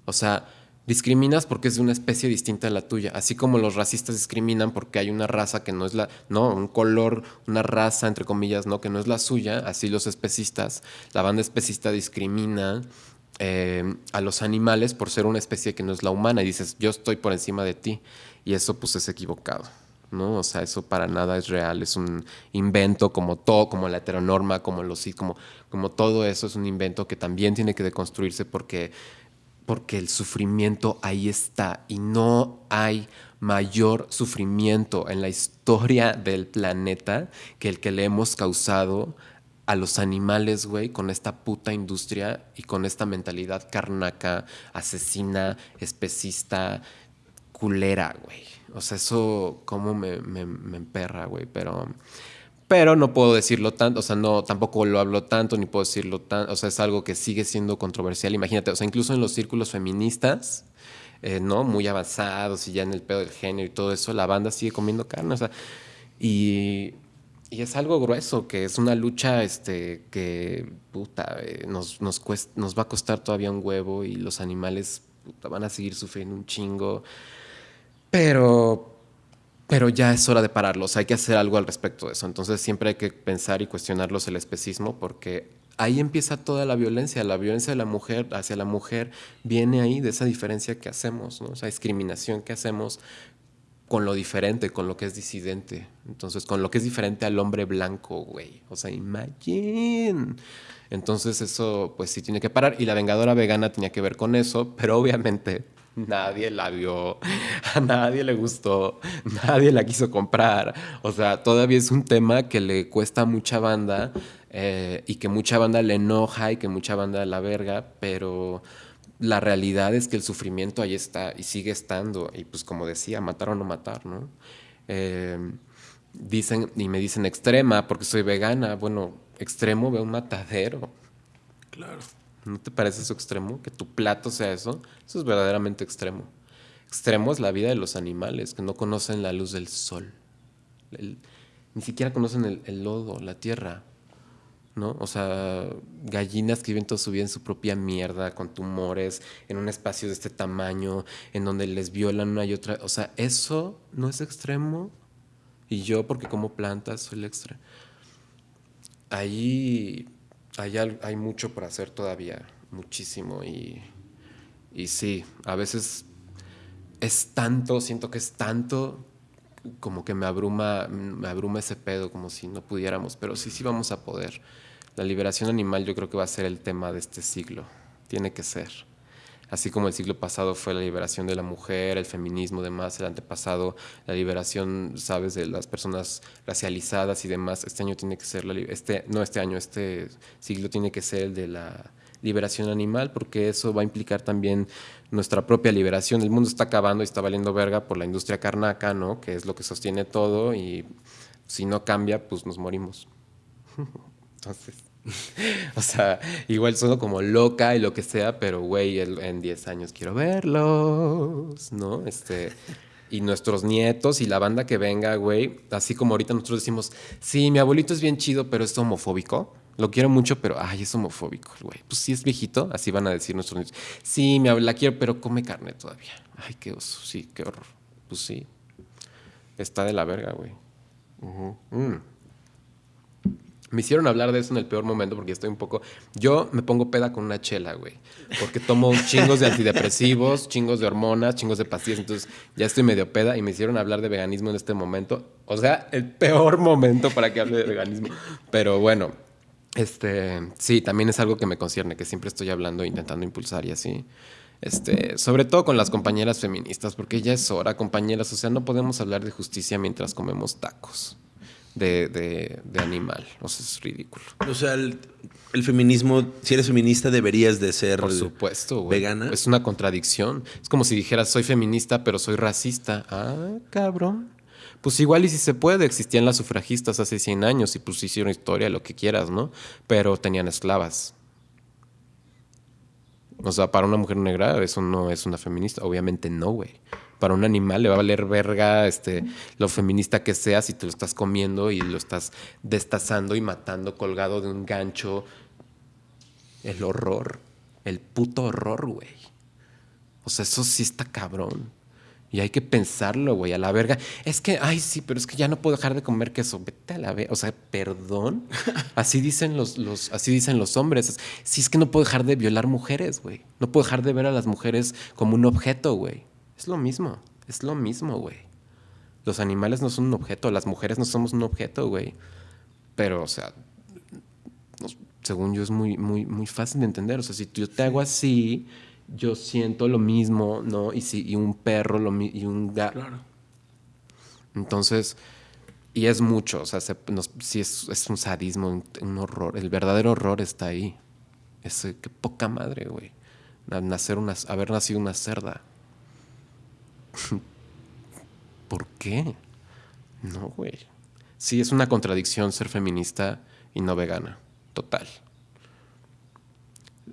O sea, discriminas porque es de una especie distinta a la tuya, así como los racistas discriminan porque hay una raza que no es la, no, un color, una raza entre comillas, no, que no es la suya, así los especistas, la banda especista discrimina eh, a los animales por ser una especie que no es la humana y dices, yo estoy por encima de ti y eso pues es equivocado. ¿no? O sea, eso para nada es real, es un invento como todo, como la heteronorma, como los como, como todo eso es un invento que también tiene que deconstruirse porque porque el sufrimiento ahí está y no hay mayor sufrimiento en la historia del planeta que el que le hemos causado a los animales, güey, con esta puta industria y con esta mentalidad carnaca, asesina, especista, culera, güey. O sea, eso como me, me, me emperra, güey, pero... Pero no puedo decirlo tanto, o sea, no, tampoco lo hablo tanto, ni puedo decirlo tanto, o sea, es algo que sigue siendo controversial. Imagínate, o sea, incluso en los círculos feministas, eh, ¿no? Muy avanzados y ya en el pedo del género y todo eso, la banda sigue comiendo carne, o sea, y, y es algo grueso, que es una lucha este, que, puta, eh, nos, nos, cuest- nos va a costar todavía un huevo y los animales puta, van a seguir sufriendo un chingo. Pero, pero ya es hora de pararlos, hay que hacer algo al respecto de eso. Entonces siempre hay que pensar y cuestionarlos el especismo porque ahí empieza toda la violencia. La violencia de la mujer hacia la mujer viene ahí de esa diferencia que hacemos, ¿no? esa discriminación que hacemos con lo diferente, con lo que es disidente. Entonces, con lo que es diferente al hombre blanco, güey. O sea, imagine. Entonces, eso, pues sí tiene que parar. Y la Vengadora Vegana tenía que ver con eso, pero obviamente [LAUGHS] nadie la vio, a nadie le gustó, nadie la quiso comprar. O sea, todavía es un tema que le cuesta mucha banda eh, y que mucha banda le enoja y que mucha banda la verga, pero la realidad es que el sufrimiento ahí está y sigue estando. Y pues como decía, matar o no matar, ¿no? Eh, dicen, y me dicen extrema porque soy vegana. Bueno, extremo veo un matadero. Claro. ¿No te parece eso extremo? Que tu plato sea eso. Eso es verdaderamente extremo. Extremo es la vida de los animales que no conocen la luz del sol. Ni siquiera conocen el, lodo, la tierra. ¿No? O sea, gallinas que viven toda su vida en su propia mierda, con tumores, en un espacio de este tamaño, en donde les violan una y otra. O sea, eso no es extremo. Y yo, porque como plantas, soy el extremo. Ahí hay, hay mucho por hacer todavía, muchísimo. Y, y sí, a veces es tanto, siento que es tanto como que me abruma, me abruma ese pedo, como si no pudiéramos, pero sí, sí vamos a poder. La liberación animal yo creo que va a ser el tema de este siglo, tiene que ser. Así como el siglo pasado fue la liberación de la mujer, el feminismo, demás, el antepasado, la liberación, sabes, de las personas racializadas y demás, este año tiene que ser, la, este, no este año, este siglo tiene que ser el de la liberación animal, porque eso va a implicar también nuestra propia liberación. El mundo está acabando y está valiendo verga por la industria carnaca, ¿no? Que es lo que sostiene todo y si no cambia, pues nos morimos. [LAUGHS] Entonces, [LAUGHS] o sea, igual sueno como loca y lo que sea, pero güey, en 10 años quiero verlos, ¿no? Este, y nuestros nietos y la banda que venga, güey, así como ahorita nosotros decimos, sí, mi abuelito es bien chido, pero es homofóbico. Lo quiero mucho, pero ay, es homofóbico, güey. Pues sí es viejito, así van a decir nuestros nietos. Sí, mi abuela quiero, pero come carne todavía. Ay, qué oso, sí, qué horror. Pues sí. Está de la verga, güey. Mm. Me hicieron hablar de eso en el peor momento porque estoy un poco. Yo me pongo peda con una chela, güey. Porque tomo [LAUGHS] chingos de antidepresivos, chingos de hormonas, chingos de pastillas. Entonces ya estoy medio peda y me hicieron hablar de veganismo en este momento. O sea, el peor momento para que hable de veganismo. Pero bueno, este, sí, también es algo que me concierne, que siempre estoy hablando, intentando impulsar y así. Este, sobre todo con las compañeras feministas, porque ya es hora, compañeras, o sea, no podemos hablar de justicia mientras comemos tacos de, de, animal, o sea, es ridículo. O sea, el, feminismo, si eres feminista, deberías de ser Por supuesto, vegana. Es una contradicción. Es como si dijeras, soy feminista, pero soy racista. Ah, cabrón. Pues igual y si se puede, existían las sufragistas hace 100 años y pues hicieron historia, lo que quieras, ¿no? Pero tenían esclavas. O sea, para una mujer negra eso no es una feminista. Obviamente no, güey. Para un animal le va a valer verga este, lo feminista que sea si te lo estás comiendo y lo estás destazando y matando colgado de un gancho. El horror. El puto horror, güey. O sea, eso sí está cabrón. Y hay que pensarlo, güey, a la verga. Es que, ay, sí, pero es que ya no puedo dejar de comer queso. Vete a la verga. O sea, perdón. [LAUGHS] Así dicen los, los, así dicen los hombres. Sí, es que no puedo dejar de violar mujeres, güey. No puedo dejar de ver a las mujeres como un objeto, güey. Es lo mismo. Es lo mismo, güey. Los animales no son un objeto. Las mujeres no somos un objeto, güey. Pero, o sea, según yo es muy, muy, muy fácil de entender. O sea, si yo te hago así yo siento lo mismo, ¿no? Y, si, y un perro lo, y un gato. Claro. Entonces, y es mucho, o sea, si es, es, un sadismo, un, horror. El verdadero horror está ahí. Es qué poca madre, güey. Nacer una, haber nacido una cerda. [LAUGHS] ¿Por qué? No, güey. Sí, es una contradicción ser feminista y no vegana. Total.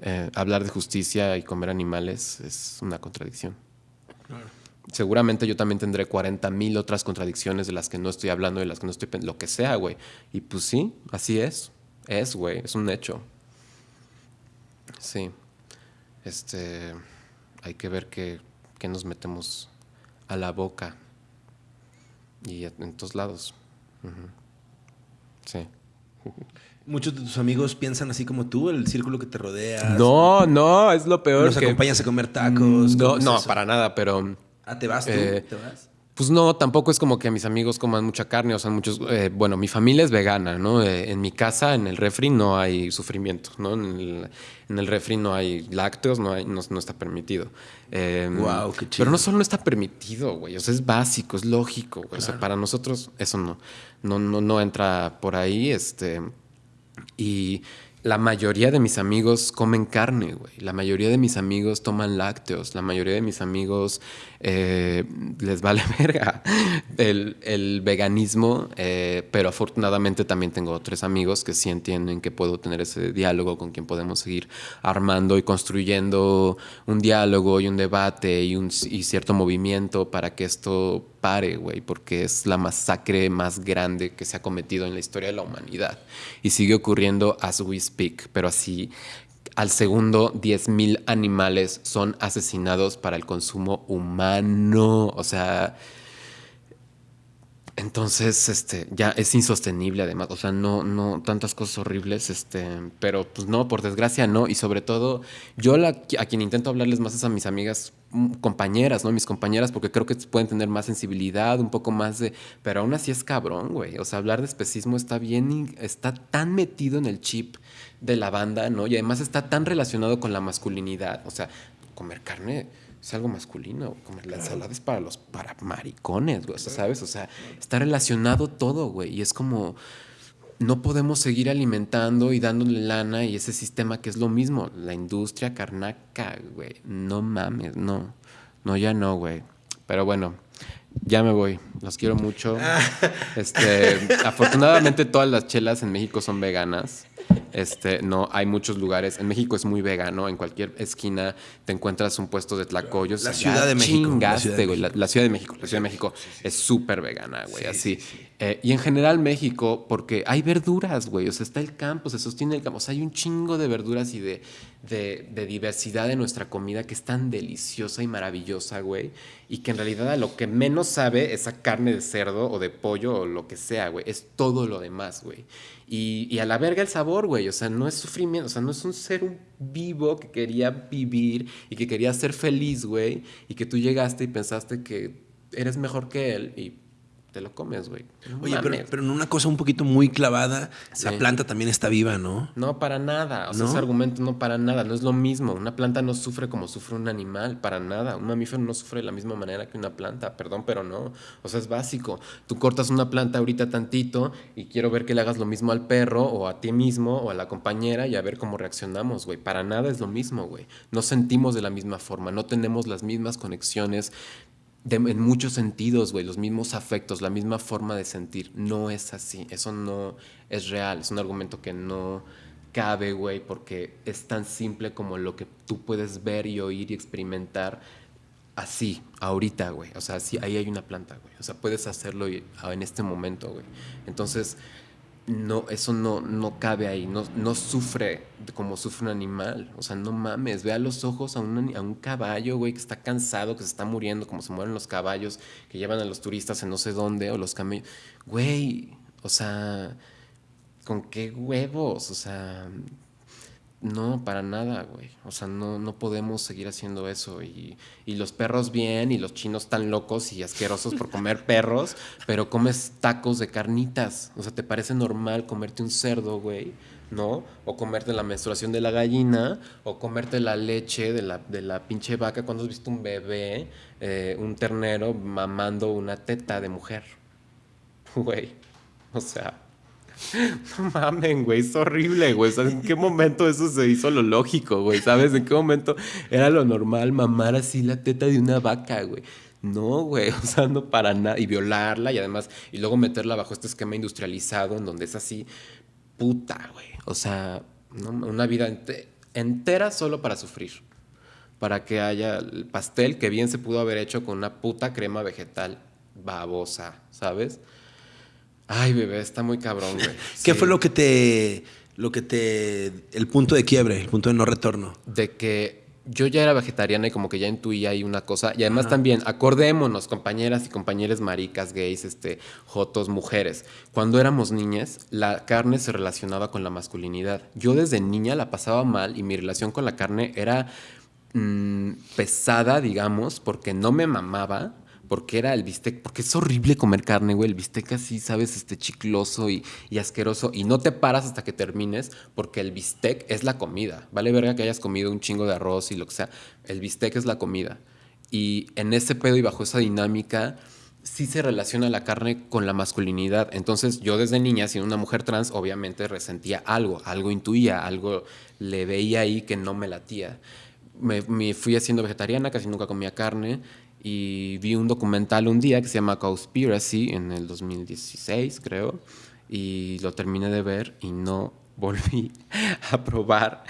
Eh, hablar de justicia y comer animales es una contradicción. Seguramente yo también tendré 40 mil otras contradicciones de las que no estoy hablando, de las que no estoy lo que sea, güey. Y pues sí, así es. Es, güey, es un hecho. Sí. Este. Hay que ver qué, nos metemos a la boca. Y en todos lados. Sí. Muchos de tus amigos piensan así como tú, el círculo que te rodea. No, no, es lo peor. Nos acompañas a comer tacos. No, no, para nada, pero. Ah, ¿te vas tú? Eh, ¿Te vas? Pues no, tampoco es como que mis amigos coman mucha carne, o sea, muchos, eh, bueno, mi familia es vegana, ¿no? Eh, en mi casa, en el refri, no hay sufrimiento, ¿no? En el, refri no hay lácteos, no, hay, no, está permitido. wow, em, qué chido. Pero no solo no está permitido, güey, o sea, es básico, es lógico, O sea, para nosotros eso no, no, no, no entra por ahí, este... Y la mayoría de mis amigos comen carne, güey. La mayoría de mis amigos toman lácteos. La mayoría de mis amigos eh, les vale [LAUGHS] verga el, veganismo. Eh, pero afortunadamente también tengo tres amigos que sí entienden que puedo tener ese diálogo con quien podemos seguir armando y construyendo un diálogo y un debate y, un, y cierto movimiento para que esto pare, güey, porque es la masacre más grande que se ha cometido en la historia de la humanidad. Y sigue ocurriendo as we speak, pero así al segundo 10.000 animales son asesinados para el consumo humano. O sea, entonces, este, ya es insostenible además, o sea, no, no, tantas cosas horribles, este, pero pues no, por desgracia no, y sobre todo, yo la, a quien intento hablarles más es a mis amigas mm, compañeras, ¿no? Mis compañeras, porque creo que pueden tener más sensibilidad, un poco más de, pero aún así es cabrón, güey, o sea, hablar de especismo está bien, está tan metido en el chip de la banda, ¿no? Y además está tan relacionado con la masculinidad, o sea, comer carne es algo masculino. Comer la ensalada es para los para maricones, güey. ¿Sabes? O sea, está relacionado todo, güey. Y es como no podemos seguir alimentando y dándole lana y ese sistema que es lo mismo. La industria carnaca, güey. No mames, no. No, ya no, güey. Pero bueno, ya me voy. Los quiero mucho. [LAUGHS] Este, afortunadamente todas las chelas en México son veganas. Este, no, hay muchos lugares. En México es muy vegano. En cualquier esquina te encuentras un puesto de tlacoyos. La Ciudad de México. la, Ciudad de México. La, Ciudad de México. La Ciudad de México es súper vegana, güey. así. Eh, y en general México, porque hay verduras, güey. O sea, está el campo, se sostiene el campo. O sea, hay un chingo de verduras y de, de, de diversidad de nuestra comida que es tan deliciosa y maravillosa, güey. Y que en realidad a lo que menos sabe esa carne de cerdo o de pollo o lo que sea, güey. Es todo lo demás, güey. Y, y, a la verga el sabor, güey. O sea, no es sufrimiento. O sea, no es un ser vivo que quería vivir y que quería ser feliz, güey. Y que tú llegaste y pensaste que eres mejor que él y te lo comes, güey. Oye, pero, pero, en una cosa un poquito muy clavada, la planta también está viva, ¿no? No, para nada. O sea, ese argumento no para nada. No es lo mismo. Una planta no sufre como sufre un animal, para nada. Un mamífero no sufre de la misma manera que una planta. Perdón, pero no. O sea, es básico. Tú cortas una planta ahorita tantito y quiero ver que le hagas lo mismo al perro o a ti mismo o a la compañera y a ver cómo reaccionamos, güey. Para nada es lo mismo, güey. No sentimos de la misma forma, no tenemos las mismas conexiones en muchos sentidos, güey, los mismos afectos, la misma forma de sentir. No es así. Eso no es real. Es un argumento que no cabe, güey, porque es tan simple como lo que tú puedes ver y oír y experimentar así, ahorita, güey. O sea, sí, ahí hay una planta, güey. O sea, puedes hacerlo en este momento, güey. Entonces, no, eso no, no cabe ahí, no, no sufre como sufre un animal. O sea, no mames, ve a los ojos a un, a un caballo, güey, que está cansado, que se está muriendo, como se mueren los caballos que llevan a los turistas en no sé dónde, o los camellos. Güey, o sea, ¿con qué huevos? O sea, no, para nada, güey. O sea, no, no podemos seguir haciendo eso. Y, y, los perros bien, y los chinos tan locos y asquerosos por comer [LAUGHS] perros, pero comes tacos de carnitas. O sea, ¿te parece normal comerte un cerdo, güey? ¿No? O comerte la menstruación de la gallina, o comerte la leche de la, de la pinche vaca cuando has visto un bebé, eh, un ternero mamando una teta de mujer. [LAUGHS] Güey. O sea, [LAUGHS] no mamen, güey, es horrible, güey. ¿En qué momento eso se hizo lo lógico, güey? ¿Sabes? ¿En qué momento era lo normal mamar así la teta de una vaca, güey? No, güey, o sea, no para nada. Y violarla y además, y luego meterla bajo este esquema industrializado en donde es así, puta, güey. O sea, una vida entera solo para sufrir. Para que haya el pastel que bien se pudo haber hecho con una puta crema vegetal babosa, ¿sabes? Ay, bebé, está muy cabrón, güey. [LAUGHS] ¿Qué fue lo que te. lo que te. el punto de quiebre, el punto de no retorno? De que yo ya era vegetariana y como que ya intuía ahí una cosa. Y además también, acordémonos, compañeras y compañeros maricas, gays, este, jotos, mujeres. Cuando éramos niñas, la carne se relacionaba con la masculinidad. Yo desde niña la pasaba mal y mi relación con la carne era mm, pesada, digamos, porque no me mamaba porque era el bistec, porque es horrible comer carne, güey, el bistec así, sabes, este chicloso y, asqueroso, y no te paras hasta que termines, porque el bistec es la comida, vale verga que hayas comido un chingo de arroz y lo que sea, el bistec es la comida. Y en ese pedo y bajo esa dinámica, sí se relaciona la carne con la masculinidad. Entonces yo desde niña, siendo una mujer trans, obviamente resentía algo, algo intuía, algo le veía ahí que no me latía. Me, me, fui haciendo vegetariana, casi nunca comía carne y vi un documental un día que se llama Conspiracy en el 2016, creo, y lo terminé de ver y no [LAUGHS] volví a probar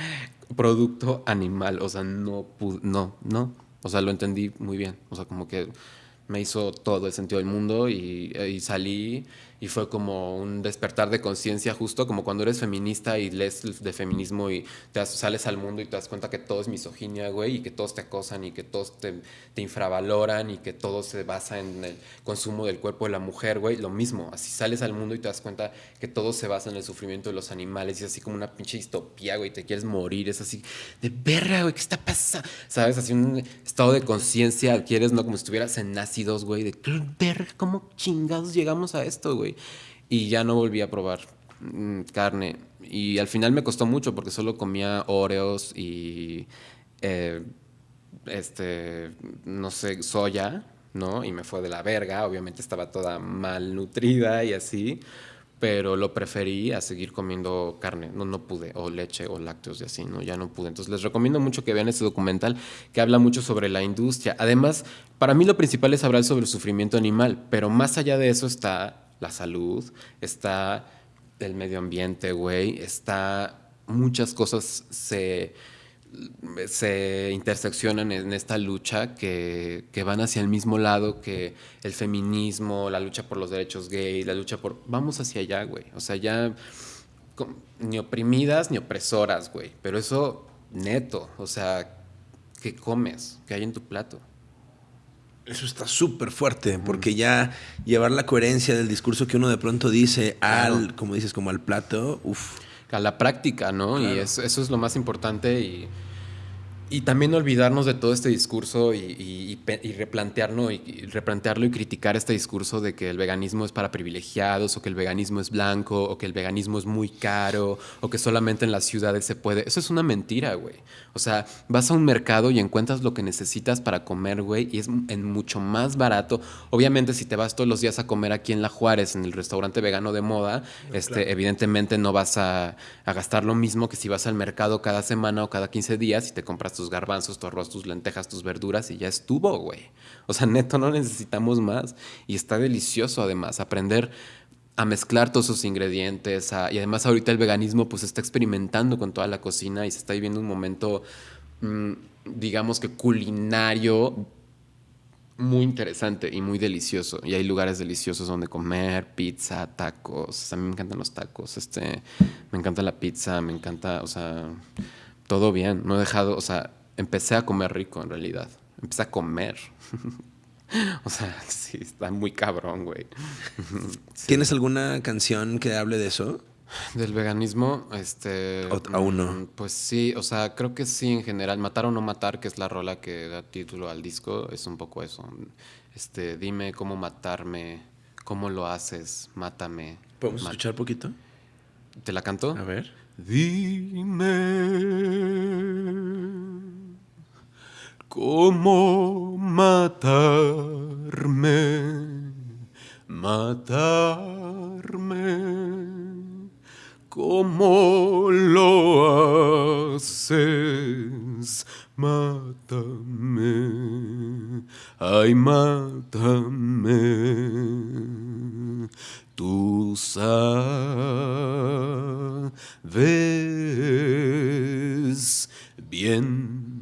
producto animal, o sea, no no, no, o sea, lo entendí muy bien, o sea, como que me hizo todo el sentido del mundo y, y salí y fue como un despertar de conciencia justo como cuando eres feminista y lees de feminismo y te sales al mundo y te das cuenta que todo es misoginia, güey, y que todos te acosan y que todos te, te infravaloran y que todo se basa en el consumo del cuerpo de la mujer, güey, lo mismo, así sales al mundo y te das cuenta que todo se basa en el sufrimiento de los animales y es así como una pinche distopía, güey, te quieres morir, es así de verga, güey, ¿qué está pasando? ¿Sabes? Así un estado de conciencia adquieres, ¿no? Como si estuvieras en nacidos, güey, de verga, ¿cómo chingados llegamos a esto, güey? Y ya no volví a probar mm, carne. Y al final me costó mucho porque solo comía Oreos y, eh, este, no sé, soya, ¿no? Y me fue de la verga, obviamente estaba toda mal nutrida y así, pero lo preferí a seguir comiendo carne, no, no pude, o leche o lácteos y así, ¿no? Ya no pude. Entonces les recomiendo mucho que vean este documental que habla mucho sobre la industria. Además, para mí lo principal es hablar sobre el sufrimiento animal, pero más allá de eso está la salud, está el medio ambiente, güey, está muchas cosas se se interseccionan en esta lucha que, van hacia el mismo lado que el feminismo, la lucha por los derechos gays, la lucha por... Vamos hacia allá, güey. O sea, ya ni oprimidas ni opresoras, güey. Pero eso neto, o sea, ¿qué comes? ¿Qué hay en tu plato? Eso está súper fuerte, porque ya llevar la coherencia del discurso que uno de pronto dice al, como dices, como al plato, uff a la práctica, ¿no? Y eso, eso, es lo más importante y y también olvidarnos de todo este discurso y, replantearlo, y, replantearlo y criticar este discurso de que el veganismo es para privilegiados, o que el veganismo es blanco, o que el veganismo es muy caro, o que solamente en las ciudades se puede. Eso es una mentira, güey. O sea, vas a un mercado y encuentras lo que necesitas para comer, güey, y es en mucho más barato. Obviamente, si te vas todos los días a comer aquí en La Juárez, en el restaurante vegano de moda, este, evidentemente no vas a, a gastar lo mismo que si vas al mercado cada semana o cada 15 días y te compras tus garbanzos, tu arroz, tus lentejas, tus verduras y ya estuvo, güey. O sea, [LAUGHS] neto, no necesitamos más. Y está delicioso además aprender a mezclar todos esos ingredientes. y además ahorita el veganismo pues está experimentando con toda la cocina y se está viviendo un momento, mm, digamos que culinario muy interesante y muy delicioso. Y hay lugares deliciosos donde comer, pizza, tacos. A mí me encantan los tacos. Este, me encanta la pizza, me encanta, o sea, todo bien. No he dejado, o sea, empecé a comer rico en realidad. Empecé a comer. [LAUGHS] [LAUGHS] o sea, sí, está muy cabrón, güey. [LAUGHS] ¿Tienes alguna canción que hable de eso? Del veganismo, este... ¿Aún no? Mm, pues sí, o sea, creo que sí en general. Matar o no matar, que es la rola que da título al disco, es un poco eso. Este, dime cómo matarme, cómo lo haces, mátame. ¿Podemos escuchar poquito? ¿Te la canto? A ver. Dime cómo matarme, matarme, cómo lo haces, mátame, ay, mátame, tú sabes bien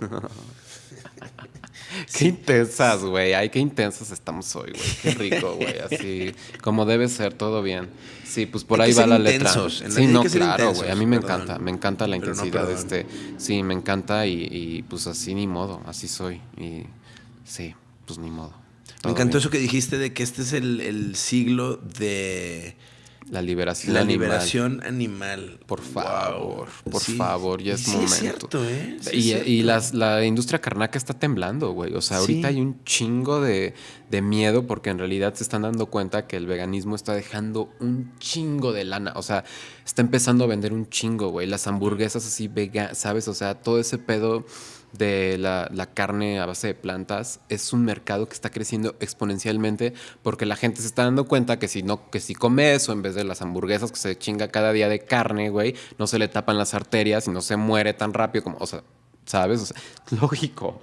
[LAUGHS] qué intensas, güey. Ay, qué intensas estamos hoy, güey. Qué rico, güey. Así como debe ser, todo bien. Sí, pues por ahí va la letra. Sí, no, claro, güey. A mí me encanta, me encanta la intensidad de este. Sí, me encanta y, pues así ni modo, así soy. Y sí, pues ni modo. Me encantó eso que dijiste de que este es el siglo de la liberación la animal. liberación animal. Por favor, por favor, ya es sí momento. Es cierto, ¿eh? y, la industria carnaca está temblando, güey. O sea, ahorita hay un chingo de, miedo porque en realidad se están dando cuenta que el veganismo está dejando un chingo de lana. O sea, está empezando a vender un chingo, güey. Las hamburguesas así veganas, ¿sabes? O sea, todo ese pedo de la, carne a base de plantas es un mercado que está creciendo exponencialmente porque la gente se está dando cuenta que si no que si come eso en vez de las hamburguesas que se chinga cada día de carne, güey, no se le tapan las arterias y no se muere tan rápido como, o sea, ¿sabes? O sea, [LAUGHS] lógico.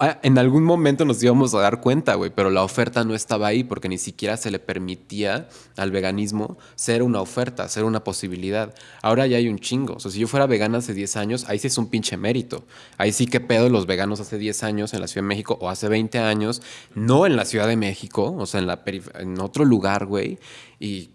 Ah, en algún momento nos íbamos a dar cuenta, güey, pero la oferta no estaba ahí porque ni siquiera se le permitía al veganismo ser una oferta, ser una posibilidad. Ahora ya hay un chingo. O sea, si yo fuera vegana hace 10 años, ahí sí es un pinche mérito. Ahí sí que pedo los veganos hace 10 años en la Ciudad de México o hace 20 años, no en la Ciudad de México, o sea, en, la en otro lugar, güey. Y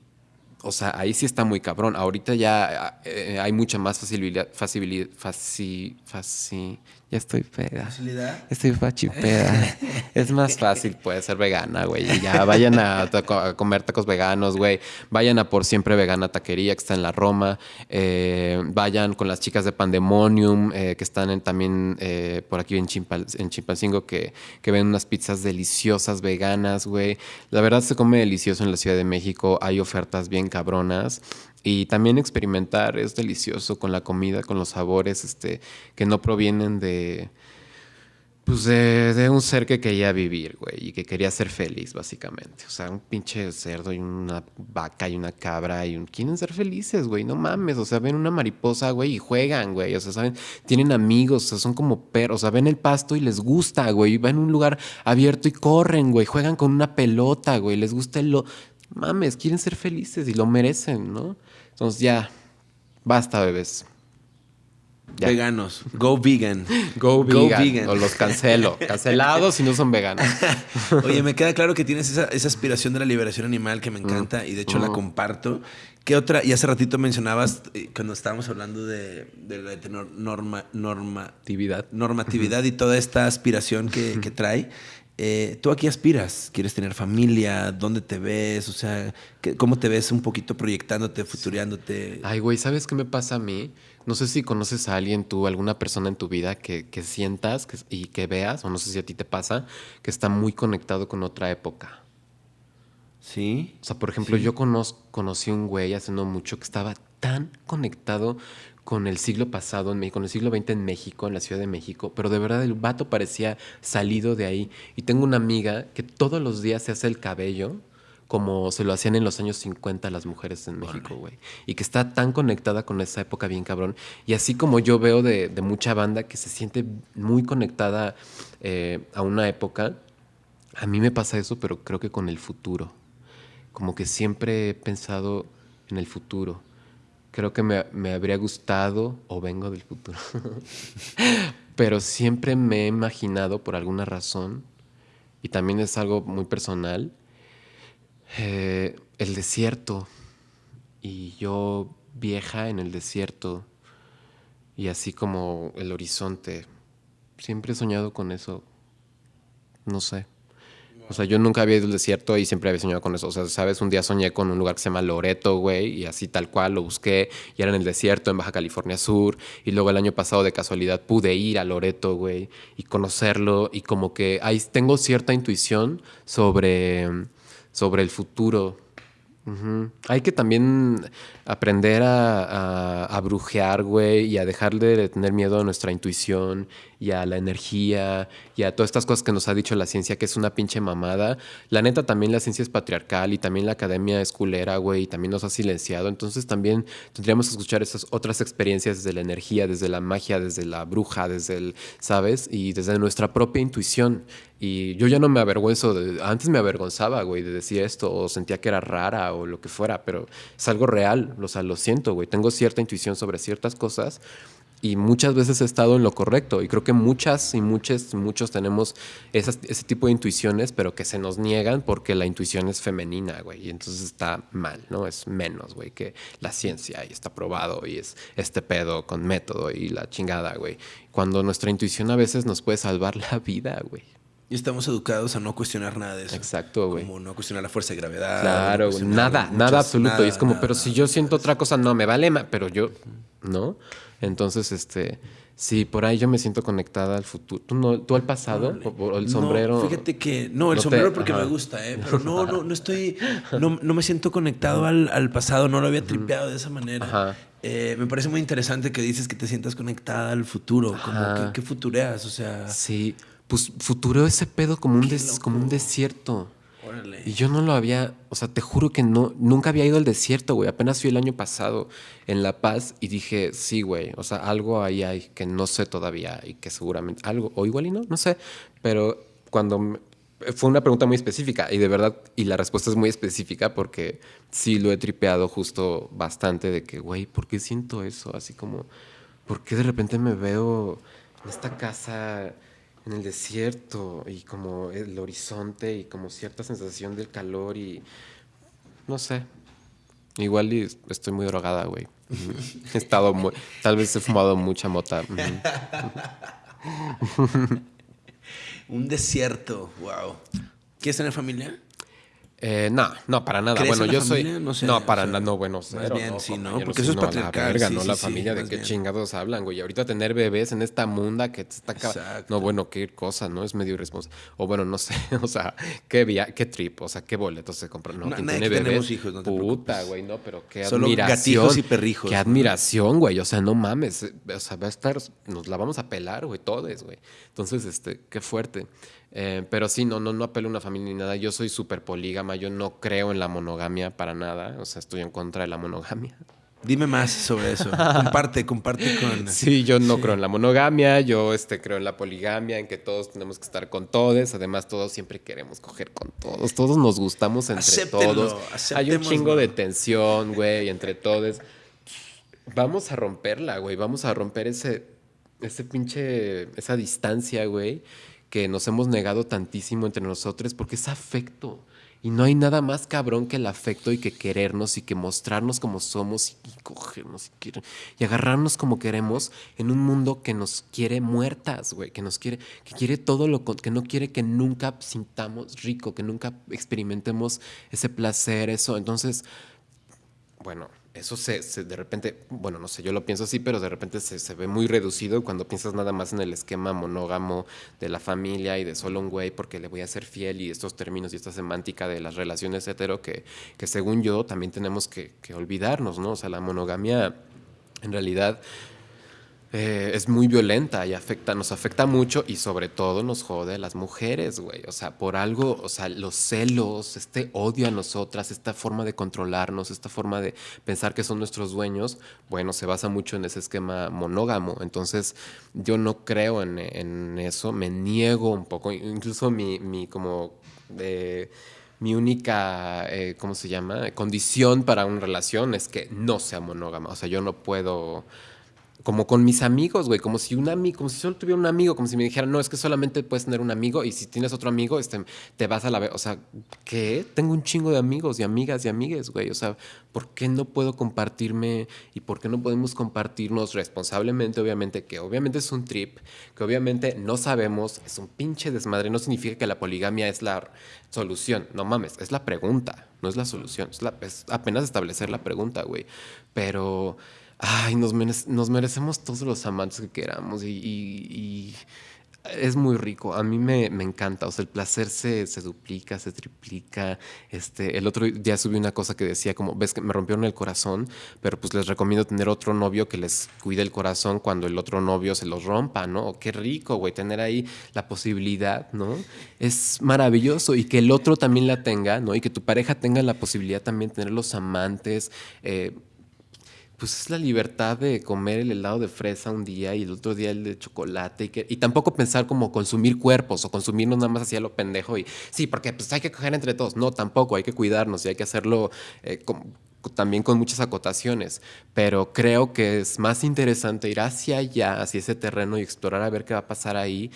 o sea, ahí sí está muy cabrón. Ahorita ya eh, hay mucha más facilidad, facilidad, faci, faci, ya estoy peda. ¿Facilidad? Estoy fachipeda. [LAUGHS] es más fácil, puede ser vegana, güey. Ya vayan a, comer tacos veganos, güey. Vayan a Por Siempre Vegana Taquería, que está en la Roma. Eh, vayan con las chicas de Pandemonium, eh, que están también eh, por aquí en, Chimpal, en Chimpancingo, que, que ven unas pizzas deliciosas veganas, güey. La verdad se come delicioso en la Ciudad de México. Hay ofertas bien cabronas. Y también experimentar es delicioso con la comida, con los sabores este, que no provienen de, pues de, un ser que quería vivir, güey, y que quería ser feliz, básicamente. O sea, un pinche cerdo y una vaca y una cabra y un... Quieren ser felices, güey, no mames. O sea, ven una mariposa, güey, y juegan, güey. O sea, ¿saben? Tienen amigos, o sea, son como perros. O sea, ven el pasto y les gusta, güey. Van a un lugar abierto y corren, güey. Juegan con una pelota, güey. Les gusta el... Lo... Mames, quieren ser felices y lo merecen, ¿no? Entonces ya, basta, bebés. Veganos. Go vegan. [LAUGHS] Go vegan. O los cancelo. Cancelados si no son veganos. [LAUGHS] Oye, me queda claro que tienes esa, aspiración de la liberación animal que me encanta y de hecho la mm. comparto. ¿Qué otra? Y hace ratito mencionabas, eh, cuando estábamos hablando de, la norma, normatividad, normatividad y toda esta aspiración que, que trae. Eh, ¿Tú aquí aspiras? ¿Quieres tener familia? ¿Dónde te ves? O sea, ¿cómo te ves un poquito proyectándote, futureándote? Ay, güey, ¿sabes qué me pasa a mí? No sé si conoces a alguien tú, alguna persona en tu vida que, sientas y que veas, o no sé si a ti te pasa, que está muy conectado con otra época. Sí. O sea, por ejemplo, yo conocí un güey hace no mucho que estaba tan conectado con el siglo pasado, en con el siglo XX en México, en la Ciudad de México, pero de verdad el vato parecía salido de ahí. Y tengo una amiga que todos los días se hace el cabello como se lo hacían en los años 50 las mujeres en México, güey. Y que está tan conectada con esa época bien cabrón. Y así como yo veo de, mucha banda que se siente muy conectada eh, a una época, a mí me pasa eso, pero creo que con el futuro. Como que siempre he pensado en el futuro. Creo que me, me habría gustado, o vengo del futuro, [LAUGHS] pero siempre me he imaginado por alguna razón, y también es algo muy personal, eh, el desierto y yo vieja en el desierto y así como el horizonte. Siempre he soñado con eso. No sé. O sea, yo nunca había ido al desierto y siempre había soñado con eso. O sea, sabes, un día soñé con un lugar que se llama Loreto, güey, y así tal cual lo busqué y era en el desierto, en Baja California Sur. Y luego el año pasado, de casualidad, pude ir a Loreto, güey, y conocerlo. Y como que ahí tengo cierta intuición sobre sobre el futuro. Hay que también aprender a, a, brujear, güey, y a dejar de tener miedo a nuestra intuición y a la energía y a todas estas cosas que nos ha dicho la ciencia que es una pinche mamada. La neta, también la ciencia es patriarcal y también la academia es culera, güey, y también nos ha silenciado. Entonces también tendríamos que escuchar esas otras experiencias desde la energía, desde la magia, desde la bruja, desde el, ¿sabes? Y desde nuestra propia intuición. Y yo ya no me avergüenzo, de, antes me avergonzaba, güey, de decir esto, o sentía que era rara o lo que fuera, pero es algo real, o sea, lo siento, güey, tengo cierta intuición sobre ciertas cosas y muchas veces he estado en lo correcto. Y creo que muchas y muchos, muchos tenemos ese tipo de intuiciones, pero que se nos niegan porque la intuición es femenina, güey. Y entonces está mal, ¿no? Es menos, güey, que la ciencia y está probado y es este pedo con método y la chingada, güey. Cuando nuestra intuición a veces nos puede salvar la [LAUGHS] vida, güey. Y estamos educados a no cuestionar nada de eso. Exacto, güey. Como no cuestionar la fuerza de gravedad. Claro, nada, nada absoluto. y es como, pero si yo siento otra cosa, no, me vale, pero yo, ¿no? Entonces, este, sí, por ahí yo me siento conectada al futuro. ¿Tú, no, tú al pasado? O, el sombrero? No, fíjate que, no, el sombrero porque me gusta, ¿eh? Pero [LAUGHS] no, no, no estoy, no, no me siento conectado al, al, pasado, no lo había tripeado de esa manera. Eh, me parece muy interesante que dices que te sientas conectada al futuro, como que, que, futureas, o sea. Sí, pues futuro ese pedo como un, como un desierto. Y yo no lo había, o sea, te juro que no, nunca había ido al desierto, güey. Apenas fui el año pasado en La Paz y dije, sí, güey, o sea, algo ahí hay que no sé todavía y que seguramente, algo, o igual y no, no sé. Pero cuando fue una pregunta muy específica y de verdad, y la respuesta es muy específica porque sí lo he tripeado justo bastante de que, güey, ¿por qué siento eso? Así como, ¿por qué de repente me veo en esta casa? En el desierto y como el horizonte y como cierta sensación del calor y no sé. Igual y estoy muy drogada, güey. He estado muy, tal vez he fumado mucha mota. [LAUGHS] Un desierto, wow. ¿Quieres tener familia? Eh, no, no, para nada. ¿Crees bueno, en la yo soy. No sé, No, o para sea, nada, no, bueno, más cero, bien no, sí, ¿no? Porque eso es no, la patriarcal, verga, sí, no la sí, familia, ¿de más qué bien. chingados hablan, güey? Y ahorita tener bebés en esta munda que te está. Exacto. No, bueno, qué cosa, ¿no? Es medio irresponsable. O bueno, no sé, [LAUGHS] o sea, qué via qué trip, o sea, qué boletos se compran. No, No, quien tiene bebés. tenemos hijos, no te Puta, güey, no, pero qué Solo admiración. gatijos y perrijos, Qué admiración, güey. O sea, no mames. eh, O sea, va a estar. Nos la vamos a pelar, güey, todos, güey. Entonces, este, qué fuerte. Eh, pero sí, no, no, no apelo a una familia ni nada. Yo soy súper polígama. Yo no creo en la monogamia para nada. O sea, estoy en contra de la monogamia. Dime más sobre eso. comparte, comparte con... [LAUGHS] Sí, yo no creo en la monogamia, yo este, creo en la poligamia, en que todos tenemos que estar con todos, además todos siempre queremos coger con todos, todos nos gustamos entre Acéptenlo, todos. Hay un chingo de tensión, güey, entre todos. Vamos a romperla, güey, vamos a romper ese, ese pinche, esa distancia, güey, que nos hemos negado tantísimo entre nosotros porque es afecto. Y no hay nada más cabrón que el afecto y que querernos y que mostrarnos como somos y, cogernos y, querer- y agarrarnos como queremos en un mundo que nos quiere muertas, güey, que nos quiere, que quiere todo lo que no quiere que nunca sintamos rico, que nunca experimentemos ese placer, eso. Entonces, bueno, eso se, se- de repente, bueno, no sé, yo lo pienso así, pero de repente se, se ve muy reducido cuando piensas nada más en el esquema monógamo de la familia y de solo un güey porque le voy a ser fiel y estos términos y esta semántica de las relaciones hetero que, que según yo también tenemos que, que olvidarnos, ¿no? O sea, la monogamia en realidad eh, es muy violenta y afecta, nos afecta mucho y sobre todo nos jode a las mujeres, güey. O sea, por algo, o sea, los celos, este odio a nosotras, esta forma de controlarnos, esta forma de pensar que son nuestros dueños, bueno, se basa mucho en ese esquema monógamo. Entonces, yo no creo en, en eso, me niego un poco, incluso mi, mi como... eh, mi única, eh, ¿cómo se llama? Condición para una relación es que no sea monógama. O sea, yo no puedo como con mis amigos, güey, como si un amigo, como si solo tuviera un amigo, como si me dijeran, no, es que solamente puedes tener un amigo y si tienes otro amigo, este, te vas a la vez, o sea, ¿qué? Tengo un chingo de amigos y amigas y amigues, güey, o sea, ¿por qué no puedo compartirme y por qué no podemos compartirnos responsablemente, obviamente, que obviamente es un trip, que obviamente no sabemos, es un pinche desmadre, no significa que la poligamia es la solución, no mames, es la pregunta, no es la solución, es, la- es apenas establecer la pregunta, güey, pero... Ay, nos, merec- nos merecemos todos los amantes que queramos y, es muy rico. A mí me, encanta. O sea, el placer se, se duplica, se triplica. Este, el otro día subí una cosa que decía como, ves que me rompieron el corazón, pero pues les recomiendo tener otro novio que les cuide el corazón cuando el otro novio se los rompa, ¿no? Qué rico, güey, tener ahí la posibilidad, ¿no? Es maravilloso y que el otro también la tenga, ¿no? Y que tu pareja tenga la posibilidad también de tener los amantes. eh, pues es la libertad de comer el helado de fresa un día y el otro día el de chocolate y, que, y tampoco pensar como consumir cuerpos o consumirnos nada más así a lo pendejo y sí, porque pues hay que coger entre todos. No, tampoco, hay que cuidarnos y hay que hacerlo eh, también con muchas acotaciones, pero creo que es más interesante ir hacia allá, hacia ese terreno y explorar a ver qué va a pasar ahí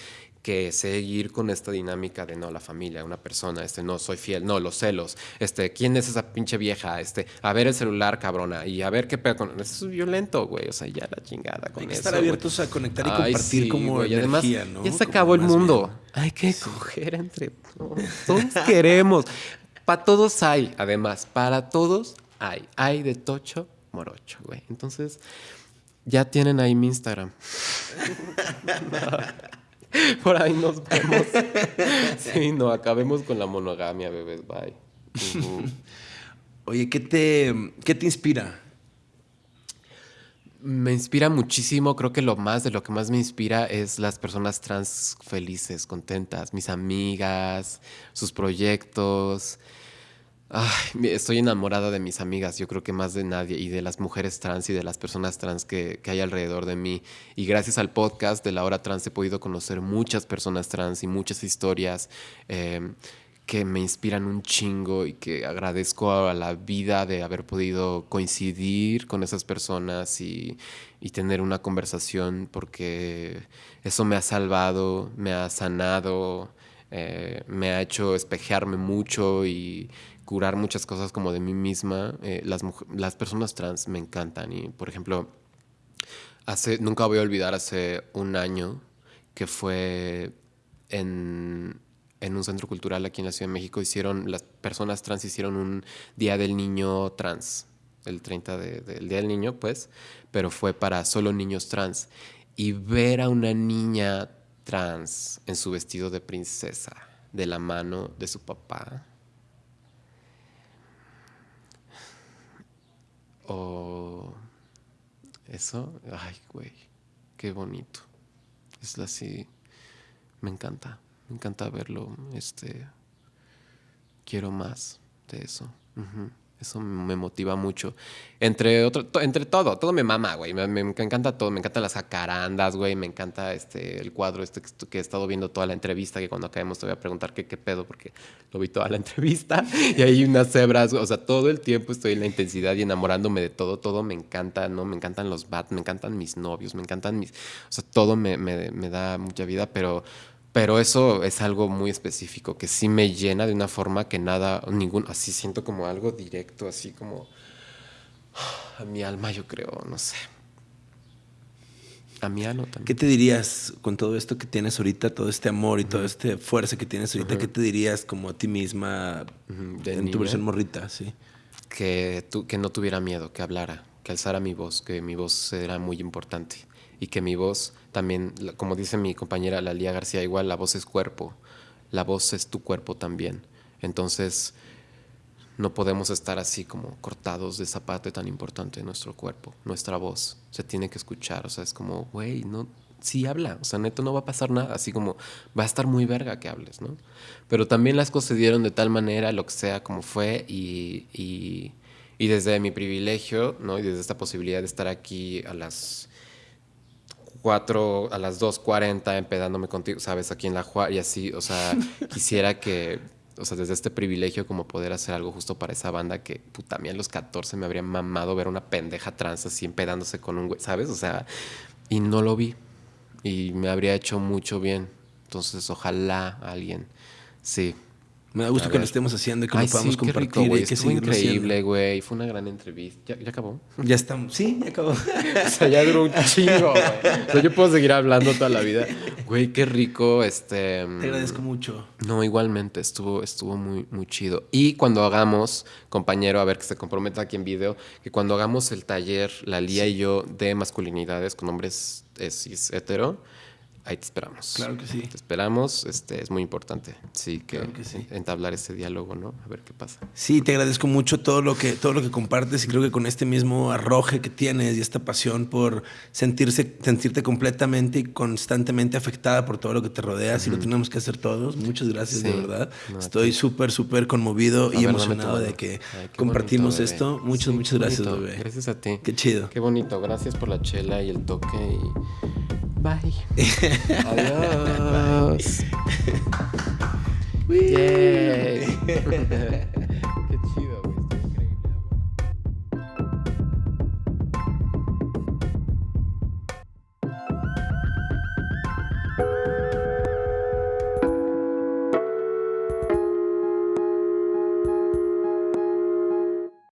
que seguir con esta dinámica de no, la familia, una persona, este, no, soy fiel, no, los celos, este, ¿quién es esa pinche vieja? Este, a ver el celular, cabrona, y a ver qué pedo con... Eso es violento, güey, o sea, ya la chingada con Hay que eso, estar güey. abiertos a conectar y Ay, compartir sí, como güey, y además, energía, ¿no? Ya se Como acabó el mundo. bien. Hay que coger entre todos. Todos [LAUGHS] queremos. Para todos hay, además, para todos hay. Hay de tocho, morocho, güey. Entonces, ya tienen ahí mi Instagram. [LAUGHS] [LAUGHS] [LAUGHS] Por ahí nos vemos. [LAUGHS] Sí, no, acabemos con la monogamia, bebés. Bye. [LAUGHS] Oye, ¿qué te, ¿qué te inspira? Me inspira muchísimo, creo que lo más de lo que más me inspira es las personas trans felices, contentas, mis amigas, sus proyectos. Ay, estoy enamorada de mis amigas, yo creo que más de nadie, y de las mujeres trans y de las personas trans que, que hay alrededor de mí. Y gracias al podcast de la hora trans he podido conocer muchas personas trans y muchas historias eh, que me inspiran un chingo y que agradezco a la vida de haber podido coincidir con esas personas y, y tener una conversación porque eso me ha salvado, me ha sanado, eh, me ha hecho espejearme mucho y curar muchas cosas como de mí misma. Eh, las, las personas trans me encantan y, por ejemplo, hace, nunca voy a olvidar hace un año que fue en, en un centro cultural aquí en la Ciudad de México hicieron, las personas trans hicieron un Día del Niño Trans, el 30 del Día del Niño, pues, pero fue para solo niños trans. Y ver a una niña trans en su vestido de princesa, de la mano de su papá, o eso, ay, güey, qué bonito. Es así, me encanta, me encanta verlo, este, quiero más de eso. Eso me motiva mucho. Entre otro, entre todo, todo me mama, güey. Me, encanta todo. Me encantan las jacarandas, güey. Me encanta este, el cuadro este que, he estado viendo toda la entrevista, que cuando acabemos te voy a preguntar qué, qué pedo, porque lo vi toda la [LAUGHS] entrevista. Y hay unas cebras, o sea, todo el tiempo estoy en la intensidad y enamorándome de todo. Todo me encanta, ¿no? Me encantan los bats, me encantan mis novios, me encantan mis... O sea, todo me, me, me da mucha vida, pero pero eso es algo muy específico, que sí me llena de una forma que nada, ningún, así siento como algo directo, así como a mi alma, yo creo, no sé. A mi ano también. ¿Qué te dirías con todo esto que tienes ahorita, todo este amor y toda esta fuerza que tienes ahorita? ¿Qué te dirías como a ti misma en tu versión morrita? Sí. Que, que no tuviera miedo, que hablara, que alzara mi voz, que mi voz era muy importante y que mi voz también, como dice mi compañera Lalía García, igual la voz es cuerpo, la voz es tu cuerpo también. Entonces, no podemos estar así como cortados de esa parte tan importante de nuestro cuerpo, nuestra voz. Se tiene que escuchar, o sea, es como, güey, no, sí habla, o sea, neto no va a pasar nada, así como va a estar muy verga que hables, ¿no? Pero también las cosas se dieron de tal manera, lo que sea como fue, y, y, y desde mi privilegio, ¿no? Y desde esta posibilidad de estar aquí a las 4 a las 2.40 empedándome contigo, ¿sabes? Aquí en la Juárez y así, o sea, [LAUGHS] quisiera que, o sea, desde este privilegio como poder hacer algo justo para esa banda que, puta, a mí a los 14 me habría mamado ver una pendeja trans así empedándose con un güey, ¿sabes? O sea, y no lo vi y me habría hecho mucho bien. Entonces, ojalá alguien, sí, me da gusto que lo estemos haciendo y que lo podamos compartir. y que Estuvo increíble, güey. Fue una gran entrevista. ¿Ya, acabó? Ya estamos. Sí, ya acabó. [LAUGHS] o sea, ya duró un chingo, güey. O sea, yo puedo seguir hablando toda la vida. Güey, qué rico. Este, Te agradezco mucho. No, igualmente. Estuvo, estuvo muy, muy chido. Y cuando hagamos, compañero, a ver que se comprometa aquí en video, que cuando hagamos el taller, la Lía y yo, de masculinidades con hombres cis hetero, ahí te esperamos. Claro que sí. Te esperamos, este, es muy importante, sí, que, entablar ese diálogo, ¿no? A ver qué pasa. Sí, te agradezco mucho todo lo que todo lo que compartes y creo que con este mismo arroje que tienes y esta pasión por sentirse sentirte completamente y constantemente afectada por todo lo que te rodea, si lo tenemos que hacer todos. Muchas gracias, de verdad. Estoy súper súper conmovido y emocionado de que compartimos esto. Muchas muchas gracias, bebé. Gracias a ti. Qué chido. Qué bonito. Gracias por la chela y el toque y Bye. [LAUGHS] Adiós. Yay. [LAUGHS]